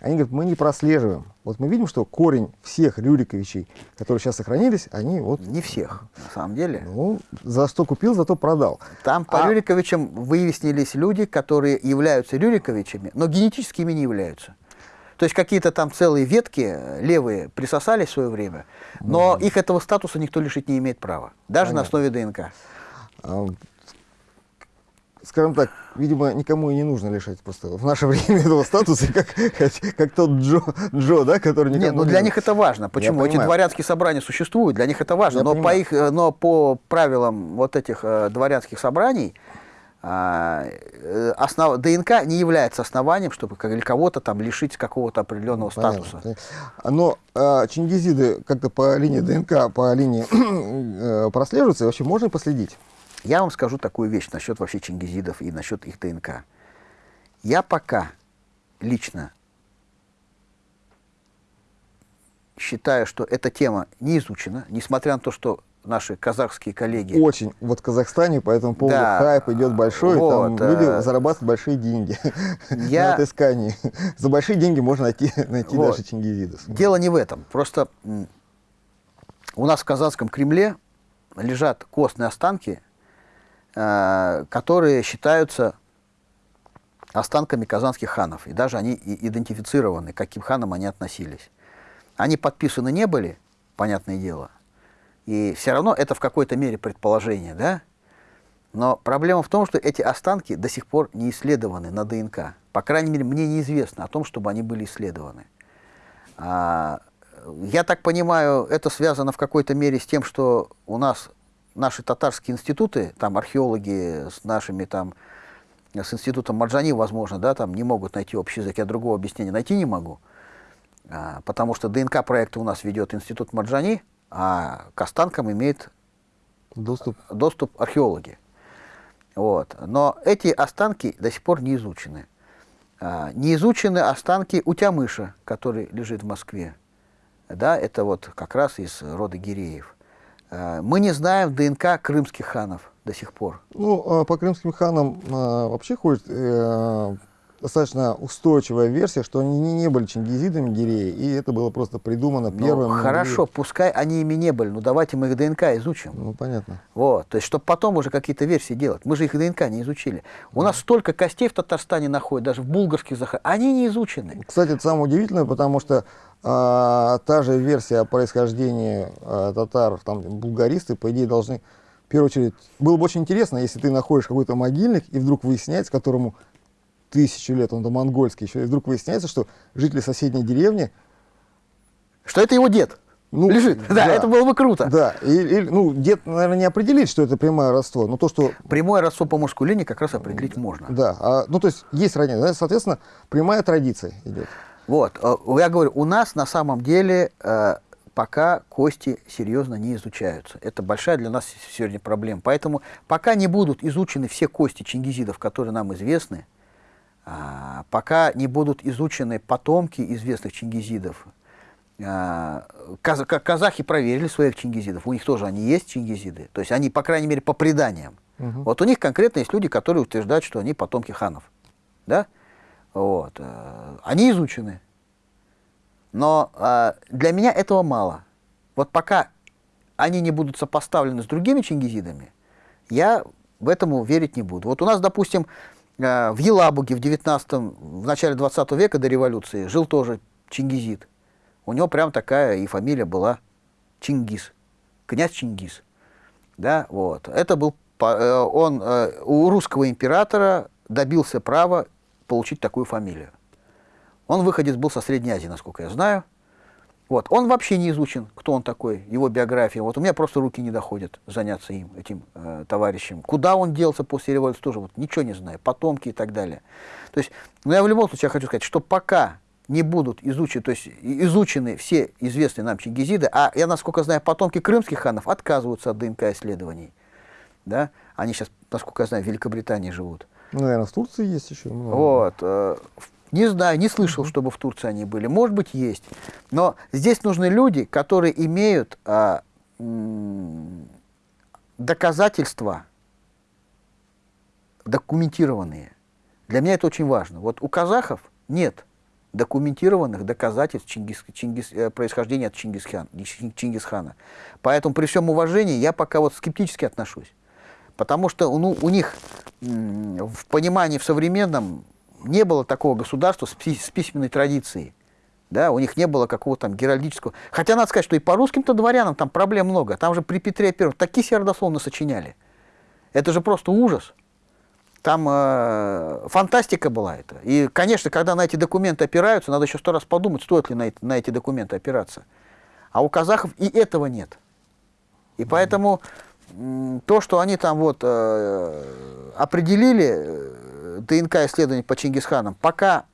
[SPEAKER 1] они говорят, мы не прослеживаем. Вот мы видим, что корень всех Рюриковичей, которые сейчас сохранились, они вот...
[SPEAKER 2] Не всех, на самом деле.
[SPEAKER 1] Ну, за что купил, зато продал.
[SPEAKER 2] Там по а... Рюриковичам выяснились люди, которые являются Рюриковичами, но генетически ими не являются. То есть какие-то там целые ветки э, левые присосались в свое время, но mm. их этого статуса никто лишить не имеет права, даже Понятно. на основе ДНК. А,
[SPEAKER 1] скажем так, видимо, никому и не нужно лишать просто в наше [LAUGHS] время этого статуса, как, как тот Джо, Джо, да, который никому
[SPEAKER 2] Нет, ну для них это важно. Почему? Эти дворянские собрания существуют, для них это важно. но по, их, э, но по правилам вот этих э, дворянских собраний, основ... ДНК не является основанием, чтобы кого-то там лишить какого-то определенного ну, статуса.
[SPEAKER 1] Но а, чингизиды как-то по линии ДНК, по линии [CLEARS THROAT] э, прослеживаются, и вообще можно последить?
[SPEAKER 2] Я вам скажу такую вещь насчет вообще чингизидов и насчет их ДНК. Я пока лично считаю, что эта тема не изучена, несмотря на то, что наши казахские коллеги.
[SPEAKER 1] Очень. Вот в Казахстане по этому поводу да, хайп идет большой, вот, там люди э, зарабатывают большие деньги [LAUGHS] я... на отыскании. За большие деньги можно найти, найти вот. даже чингизидов.
[SPEAKER 2] Дело не в этом. Просто у нас в казахском Кремле лежат костные останки, э, которые считаются останками казанских ханов. И даже они идентифицированы, к каким ханам они относились. Они подписаны не были, понятное дело, и все равно это в какой-то мере предположение, да? Но проблема в том, что эти останки до сих пор не исследованы на ДНК. По крайней мере, мне неизвестно о том, чтобы они были исследованы. А, я так понимаю, это связано в какой-то мере с тем, что у нас наши татарские институты, там археологи с нашими там, с институтом Марджани, возможно, да, там не могут найти общий язык, я другого объяснения найти не могу, а, потому что ДНК-проекты у нас ведет институт Марджани, а к останкам имеют доступ, доступ археологи. Вот. Но эти останки до сих пор не изучены. А, не изучены останки Утямыша, который лежит в Москве. Да, это вот как раз из рода Гиреев. А, мы не знаем ДНК крымских ханов до сих пор.
[SPEAKER 1] Ну, а, по крымским ханам вообще ходит э, достаточно устойчивая версия, что они не, были чингизидами Гиреи, и это было просто придумано ну, первым.
[SPEAKER 2] Хорошо, могли... пускай они ими не были, но давайте мы их ДНК изучим.
[SPEAKER 1] Ну, понятно.
[SPEAKER 2] Вот, то есть, чтобы потом уже какие-то версии делать. Мы же их ДНК не изучили. У да. нас столько костей в Татарстане находят, даже в булгарских захоронениях, они не изучены.
[SPEAKER 1] Кстати, это самое удивительное, потому что а, та же версия о происхождении а, татар, там, булгаристы, по идее, должны в первую очередь, было бы очень интересно, если ты находишь какой-то могильник, и вдруг выясняется, которому тысячу лет, он до монгольский еще, и вдруг выясняется, что жители соседней деревни
[SPEAKER 2] что это его дед.
[SPEAKER 1] Ну,
[SPEAKER 2] лежит. Да,
[SPEAKER 1] да.
[SPEAKER 2] это было бы круто.
[SPEAKER 1] Да, и, и, ну, дед, наверное, не определит, что это прямое родство, но то, что...
[SPEAKER 2] Прямое родство по мужской линии как раз определить можно.
[SPEAKER 1] Да, а, ну, то есть есть родня, да, соответственно, прямая традиция идет.
[SPEAKER 2] Вот, э, я говорю, у нас на самом деле э, пока кости серьезно не изучаются. Это большая для нас сегодня проблема. Поэтому пока не будут изучены все кости чингизидов, которые нам известны, пока не будут изучены потомки известных чингизидов, а, каз казахи проверили своих чингизидов, у них тоже они есть чингизиды, то есть они, по крайней мере, по преданиям. Угу. Вот у них конкретно есть люди, которые утверждают, что они потомки ханов. Да? Вот. Э, они изучены. Но э, для меня этого мало. Вот пока они не будут сопоставлены с другими чингизидами, я в этому верить не буду. Вот у нас, допустим, в Елабуге в 19 в начале 20 века до революции жил тоже чингизид. У него прям такая и фамилия была Чингис, князь Чингис. Да, вот. Это был, э, он э, у русского императора добился права получить такую фамилию. Он выходец был со Средней Азии, насколько я знаю. Вот. Он вообще не изучен, кто он такой, его биография. Вот у меня просто руки не доходят заняться им, этим э, товарищем. Куда он делся после революции, тоже вот ничего не знаю, потомки и так далее. То есть, ну я в любом случае хочу сказать, что пока не будут изучены, то есть изучены все известные нам чингизиды, а я, насколько знаю, потомки крымских ханов отказываются от ДНК-исследований. Да? Они сейчас, насколько я знаю, в Великобритании живут.
[SPEAKER 1] Ну, наверное, в Турции есть еще
[SPEAKER 2] много. Вот. Э, не знаю, не слышал, чтобы в Турции они были. Может быть, есть. Но здесь нужны люди, которые имеют а, доказательства документированные. Для меня это очень важно. Вот у казахов нет документированных доказательств Чингис, Чингис, э, происхождения от Чингисхан, Чингисхана. Поэтому при всем уважении я пока вот скептически отношусь. Потому что ну, у них в понимании в современном не было такого государства с, с письменной традицией. Да, у них не было какого-то там геральдического... Хотя надо сказать, что и по русским-то дворянам там проблем много. Там же при Петре Первом такие себе родословно сочиняли. Это же просто ужас. Там э, фантастика была это. И, конечно, когда на эти документы опираются, надо еще сто раз подумать, стоит ли на, на эти документы опираться. А у казахов и этого нет. И поэтому э, то, что они там вот э, определили э, ДНК-исследование по Чингисханам, пока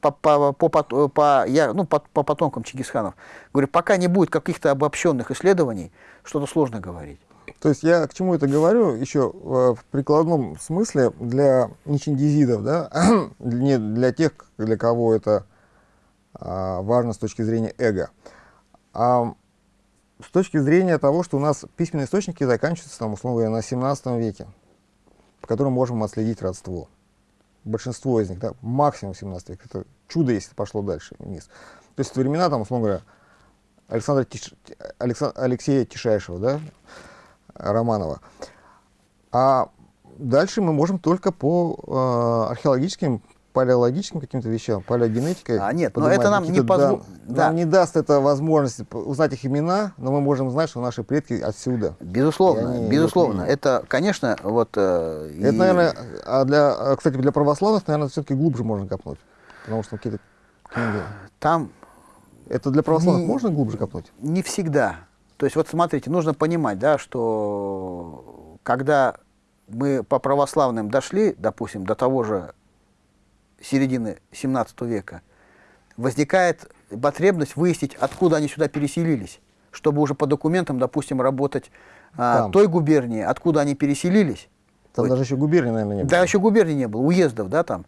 [SPEAKER 2] по, по, по, по, по, я, ну, по, по потомкам Чингисханов, говорю, пока не будет каких-то обобщенных исследований, что-то сложно говорить.
[SPEAKER 1] То есть я к чему это говорю еще в прикладном смысле для нечиндизидов, да, [CLEARS THROAT] не для тех, для кого это а, важно с точки зрения эго, а с точки зрения того, что у нас письменные источники заканчиваются, там, условно говоря, на 17 веке, по которым можем отследить родство. Большинство из них, да, максимум 17 века. Это чудо, если пошло дальше вниз. То есть времена, там, условно говоря, Александра Тиш... Александ... Алексея Тишайшего, да, Романова. А дальше мы можем только по э, археологическим, палеологическим каким-то вещам, палеогенетикой.
[SPEAKER 2] А нет, но это нам не позволит.
[SPEAKER 1] Да. Нам не даст это возможности узнать их имена, но мы можем знать, что наши предки отсюда.
[SPEAKER 2] Безусловно, безусловно. Это, конечно, вот... Э,
[SPEAKER 1] это, и... наверное, а для, а, кстати, для православных, наверное, все-таки глубже можно копнуть. Потому что какие-то книги...
[SPEAKER 2] Там...
[SPEAKER 1] Это для православных не, можно глубже копнуть?
[SPEAKER 2] Не всегда. То есть вот смотрите, нужно понимать, да, что когда мы по православным дошли, допустим, до того же середины 17 века, возникает потребность выяснить, откуда они сюда переселились, чтобы уже по документам, допустим, работать а, той губернии, откуда они переселились.
[SPEAKER 1] Там вот. даже еще губернии, наверное, не было.
[SPEAKER 2] Да, еще губернии не было, уездов, да, там.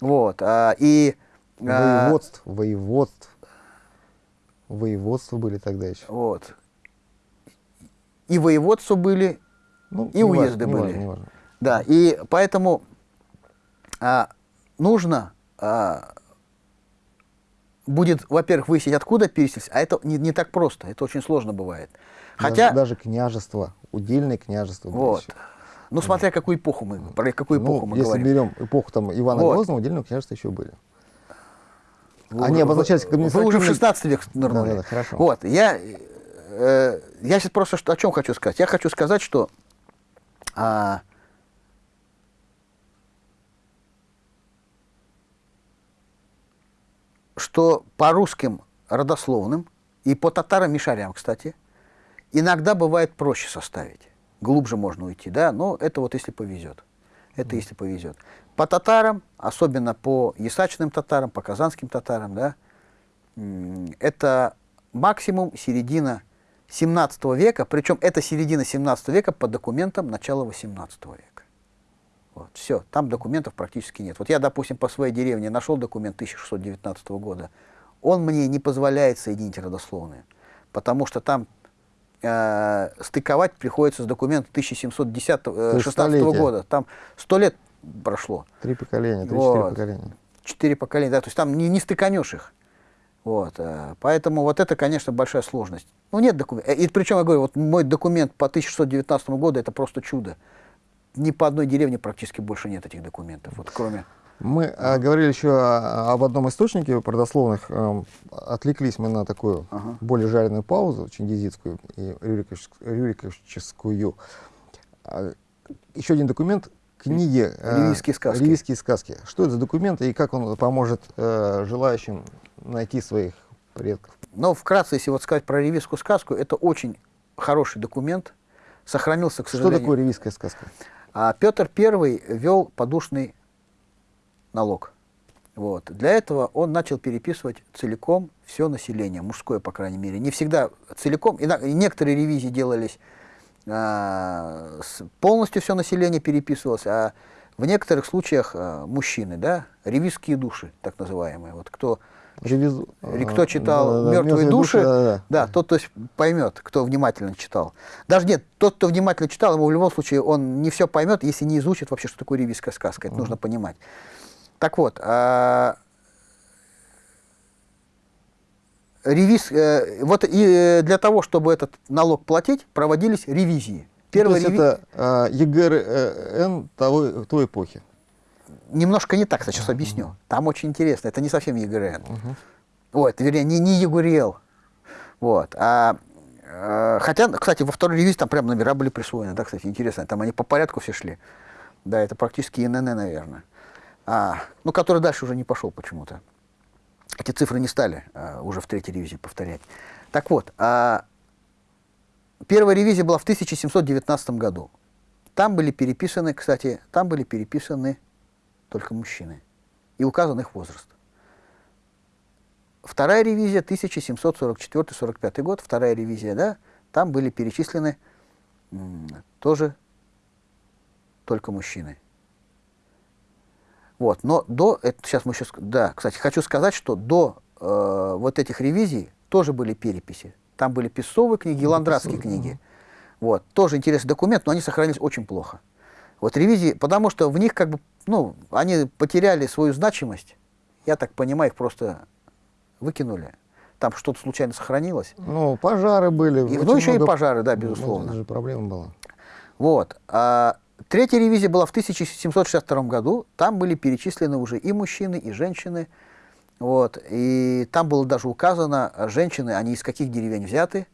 [SPEAKER 2] Вот. А, и,
[SPEAKER 1] воеводств, а, воеводств. Воеводства были тогда еще.
[SPEAKER 2] Вот и воеводства были, ну, и уезды важно, были. Не важно, не важно. Да, и поэтому а, нужно а, будет, во-первых, выяснить, откуда переселись, а это не, не так просто, это очень сложно бывает.
[SPEAKER 1] Хотя... Даже, даже княжество, удельное княжество.
[SPEAKER 2] Вот. Ну, смотря какую эпоху мы, про какую эпоху ну, мы
[SPEAKER 1] если
[SPEAKER 2] говорим.
[SPEAKER 1] Если берем эпоху там, Ивана вот. Грозного, удельного княжества еще были. Вы, Они обозначались как
[SPEAKER 2] Вы уже в 16 век нырнули. Да, да, да, хорошо. Вот, я э, я сейчас просто что, о чем хочу сказать. Я хочу сказать, что а, что по русским родословным И по татарам и шарям, кстати. Иногда бывает проще составить. Глубже можно уйти, да, но это вот если повезет. Это если повезет. По татарам, особенно по ясачным татарам, по казанским татарам, да, это максимум середина 17 века, причем это середина 17 века по документам начала 18 века. Вот, все, там документов практически нет. Вот я, допустим, по своей деревне нашел документ 1619 года, он мне не позволяет соединить родословные, потому что там э, стыковать приходится с документом 1716 э, года. Там сто лет прошло.
[SPEAKER 1] Три поколения, три-четыре вот. поколения.
[SPEAKER 2] Четыре поколения, да, то есть там не, не стыканешь их. Вот, э, поэтому вот это, конечно, большая сложность. Ну, нет документов. И причем, я говорю, вот мой документ по 1619 году, это просто чудо. Ни по одной деревне практически больше нет этих документов, вот кроме...
[SPEAKER 1] Мы а, говорили еще о, об одном источнике родословных. Э, отвлеклись мы на такую ага. более жареную паузу, чингизидскую и рюриковическую. А, еще один документ книги
[SPEAKER 2] «Ливийские сказки».
[SPEAKER 1] «Ливийские сказки». Что это за документ и как он поможет э, желающим найти своих предков?
[SPEAKER 2] Но вкратце, если вот сказать про ревизскую сказку, это очень хороший документ, сохранился, к сожалению.
[SPEAKER 1] Что такое ревизская сказка?
[SPEAKER 2] А Петр I вел подушный налог. Вот. Для этого он начал переписывать целиком все население, мужское, по крайней мере. Не всегда целиком, и некоторые ревизии делались а, полностью все население переписывалось, а в некоторых случаях а, мужчины, да, ревизские души, так называемые. Вот кто Ревизу... Кто читал да, «Мертвые да, души», да, да. да, тот то есть, поймет, кто внимательно читал. Даже нет, тот, кто внимательно читал, ему в любом случае он не все поймет, если не изучит вообще, что такое ревизская сказка. Это mm. нужно понимать. Так вот, а, ревиз, э, вот и э, для того, чтобы этот налог платить, проводились ревизии.
[SPEAKER 1] Первая То есть реви... это э, ЕГРН того, той эпохи?
[SPEAKER 2] Немножко не так, сейчас объясню. Там очень интересно, это не совсем ЕГРН. Угу. Вот, вернее, не, не ЕГУРЕЛ. Вот. А, а, хотя, кстати, во второй ревизии там прям номера были присвоены, да, кстати, интересно. Там они по порядку все шли. Да, это практически ИНН, наверное. А, ну, который дальше уже не пошел почему-то. Эти цифры не стали а, уже в третьей ревизии повторять. Так вот, а, первая ревизия была в 1719 году. Там были переписаны, кстати, там были переписаны только мужчины. И указан их возраст. Вторая ревизия, 1744-45 год, вторая ревизия, да, там были перечислены тоже только мужчины. Вот, но до, это сейчас мы сейчас, да, кстати, хочу сказать, что до э, вот этих ревизий тоже были переписи. Там были песовые книги и ландратские книги. Вот, тоже интересный документ, но они сохранились очень плохо. Вот ревизии, потому что в них как бы, ну, они потеряли свою значимость. Я так понимаю, их просто выкинули. Там что-то случайно сохранилось.
[SPEAKER 1] Ну, пожары были.
[SPEAKER 2] И, ну, еще много... и пожары, да, безусловно.
[SPEAKER 1] Это же проблема была.
[SPEAKER 2] Вот. А, третья ревизия была в 1762 году. Там были перечислены уже и мужчины, и женщины. Вот. И там было даже указано, женщины, они из каких деревень взяты,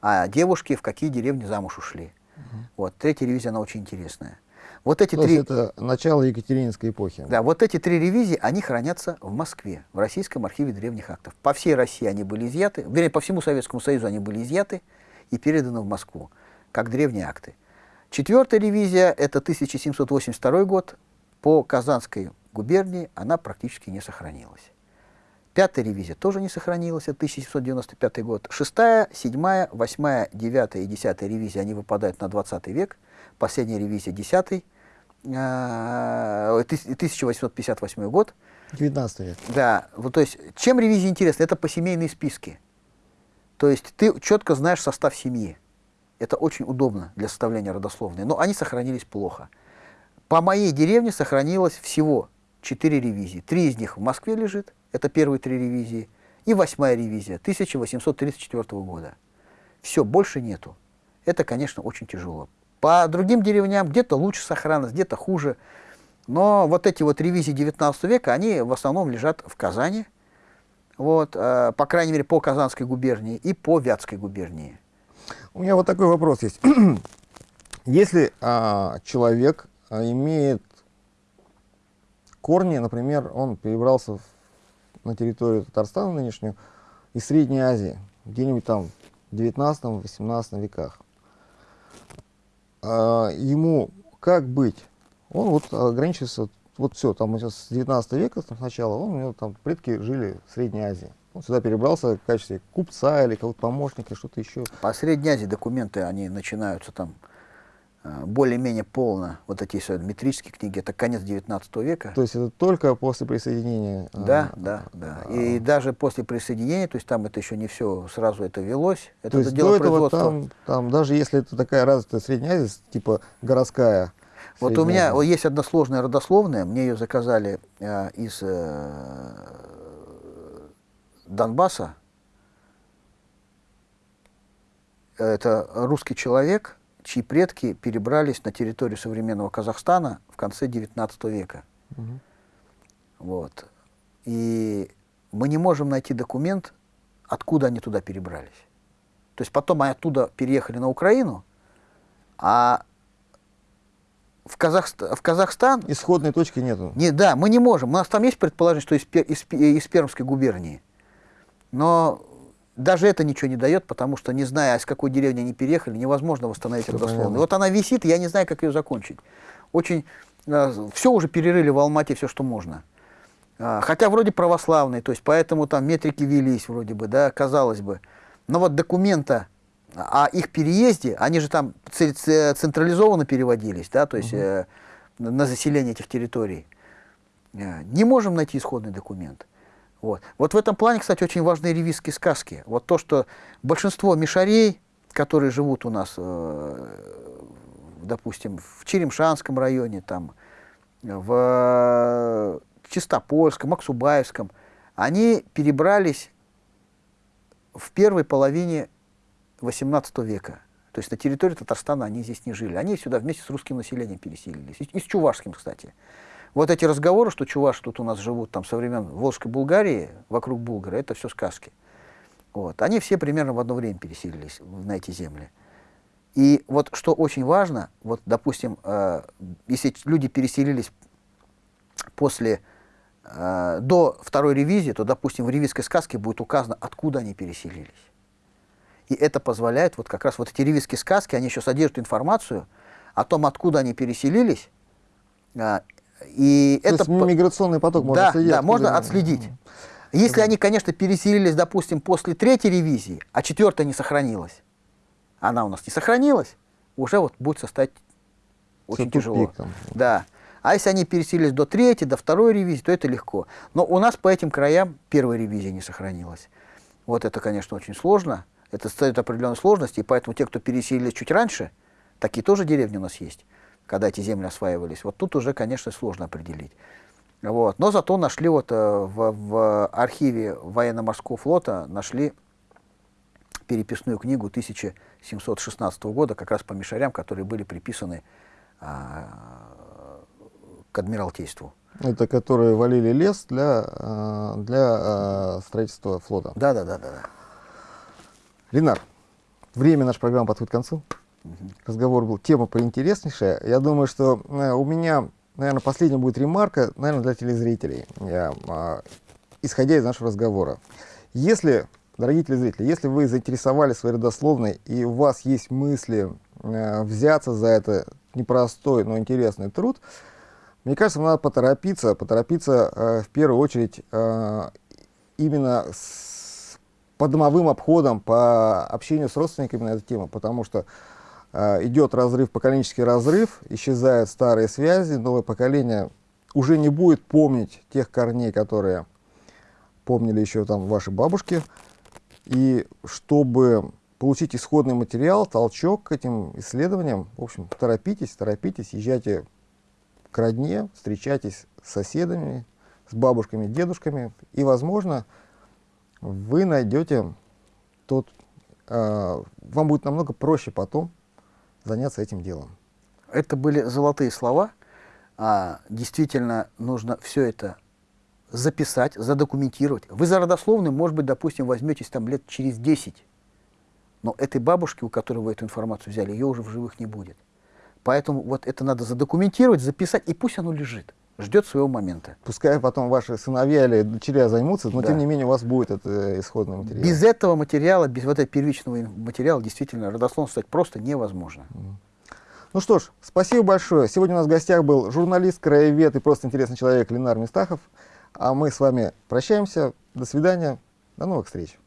[SPEAKER 2] а девушки в какие деревни замуж ушли. Угу. Вот. Третья ревизия, она очень интересная. Вот эти
[SPEAKER 1] То
[SPEAKER 2] три...
[SPEAKER 1] это начало Екатерининской эпохи.
[SPEAKER 2] Да, вот эти три ревизии, они хранятся в Москве, в Российском архиве древних актов. По всей России они были изъяты, вернее, по всему Советскому Союзу они были изъяты и переданы в Москву, как древние акты. Четвертая ревизия, это 1782 год, по Казанской губернии она практически не сохранилась. Пятая ревизия тоже не сохранилась, это 1795 год. Шестая, седьмая, восьмая, девятая и десятая ревизия, они выпадают на 20 век. Последняя ревизия, десятый, 1858 э, год.
[SPEAKER 1] 19 век.
[SPEAKER 2] Да, вот, то есть, чем ревизия интересна? Это по семейные списки. То есть ты четко знаешь состав семьи. Это очень удобно для составления родословной, но они сохранились плохо. По моей деревне сохранилось всего 4 ревизии. Три из них в Москве лежит, это первые три ревизии, и восьмая ревизия 1834 года. Все, больше нету. Это, конечно, очень тяжело. По другим деревням где-то лучше сохранность, где-то хуже. Но вот эти вот ревизии 19 века, они в основном лежат в Казани, вот, э, по крайней мере, по Казанской губернии и по Вятской губернии.
[SPEAKER 1] У меня вот такой вопрос есть. [CLEARS THROAT] Если а, человек а, имеет корни, например, он перебрался в, на территорию Татарстана нынешнюю из Средней Азии, где-нибудь там в 19-18 веках. А, ему как быть? Он вот ограничивается, вот все, там с 19 века там, сначала, он, у него там предки жили в Средней Азии. Он сюда перебрался в качестве купца или кого-то помощника, что-то еще.
[SPEAKER 2] По Средней Азии документы, они начинаются там более-менее полно, вот эти все метрические книги, это конец 19 века.
[SPEAKER 1] То есть это только после присоединения?
[SPEAKER 2] Да, а, да, да. А, и даже после присоединения, то есть там это еще не все сразу это велось, это
[SPEAKER 1] то есть дело до этого там, там, даже если это такая развитая Средняя Азия, типа городская,
[SPEAKER 2] вот у меня есть одна сложная родословная, мне ее заказали э, из э, Донбасса. Это русский человек, чьи предки перебрались на территорию современного Казахстана в конце XIX века. Угу. Вот. И мы не можем найти документ, откуда они туда перебрались. То есть потом они оттуда переехали на Украину, а в, Казахстан, в Казахстан...
[SPEAKER 1] Исходной точки нету.
[SPEAKER 2] Не, да, мы не можем. У нас там есть предположение, что из, из, из Пермской губернии. Но даже это ничего не дает, потому что, не зная, из какой деревни они переехали, невозможно восстановить родословную. Вот она висит, я не знаю, как ее закончить. Очень... Э, все уже перерыли в Алмате, все, что можно. А, хотя вроде православный, то есть поэтому там метрики велись вроде бы, да, казалось бы. Но вот документа о их переезде, они же там централизованно переводились, да, то есть угу. э, на заселение этих территорий. Э, не можем найти исходный документ. Вот. вот в этом плане, кстати, очень важны ревизские сказки. Вот то, что большинство мишарей, которые живут у нас, э, допустим, в Черемшанском районе, там, в Чистопольском, Аксубаевском, они перебрались в первой половине XVIII века. То есть на территории Татарстана они здесь не жили. Они сюда вместе с русским населением переселились. И, и с чувашским, кстати. Вот эти разговоры, что чуваши тут у нас живут там со времен Волжской Булгарии, вокруг Булгара, это все сказки. Вот. Они все примерно в одно время переселились на эти земли. И вот что очень важно, вот, допустим, э, если люди переселились после, э, до второй ревизии, то, допустим, в ревизской сказке будет указано, откуда они переселились. И это позволяет, вот как раз вот эти ревизские сказки, они еще содержат информацию о том, откуда они переселились. А, и
[SPEAKER 1] То это есть миграционный поток можно
[SPEAKER 2] да,
[SPEAKER 1] следить.
[SPEAKER 2] Да, можно отследить. Если они, конечно, переселились, допустим, после третьей ревизии, а четвертая не сохранилась, она у нас не сохранилась, уже вот будет состоять очень Все тяжело. Тупик, да. А если они переселились до третьей, до второй ревизии, то это легко. Но у нас по этим краям первая ревизия не сохранилась. Вот это, конечно, очень сложно. Это создает определенные сложности, и поэтому те, кто переселились чуть раньше, такие тоже деревни у нас есть, когда эти земли осваивались. Вот тут уже, конечно, сложно определить. Вот. Но зато нашли вот э, в, в архиве военно-морского флота нашли переписную книгу 1716 года, как раз по мишарям, которые были приписаны а, к Адмиралтейству.
[SPEAKER 1] Это которые валили лес для, э, для а, строительства флота.
[SPEAKER 2] Да, да, да, да.
[SPEAKER 1] Ленар, время нашей программы подходит к концу. Разговор был, тема поинтереснейшая. Я думаю, что э, у меня, наверное, последняя будет ремарка, наверное, для телезрителей, я, э, исходя из нашего разговора. Если, дорогие телезрители, если вы заинтересовали своей родословной и у вас есть мысли э, взяться за это непростой, но интересный труд, мне кажется, надо поторопиться, поторопиться в первую очередь именно с по домовым обходам, по общению с родственниками на эту тему, потому что идет разрыв, поколенческий разрыв, исчезают старые связи, новое поколение уже не будет помнить тех корней, которые помнили еще там ваши бабушки. И чтобы получить исходный материал, толчок к этим исследованиям, в общем, торопитесь, торопитесь, езжайте к родне, встречайтесь с соседами, с бабушками, дедушками, и, возможно, вы найдете тот, э, вам будет намного проще потом заняться этим делом.
[SPEAKER 2] Это были золотые слова. А, действительно, нужно все это записать, задокументировать. Вы за родословную, может быть, допустим, возьметесь там лет через 10. Но этой бабушки, у которой вы эту информацию взяли, ее уже в живых не будет. Поэтому вот это надо задокументировать, записать, и пусть оно лежит. Ждет своего момента.
[SPEAKER 1] Пускай потом ваши сыновья или дочеря займутся, но
[SPEAKER 2] Да.
[SPEAKER 1] тем не менее у вас будет это исходный материал.
[SPEAKER 2] Без этого материала, без вот этого первичного материала действительно родословно стать просто невозможно.
[SPEAKER 1] Ну что ж, спасибо большое. Сегодня у нас в гостях был журналист, краевед и просто интересный человек Ленар Мистахов. А мы с вами прощаемся. До свидания. До новых встреч.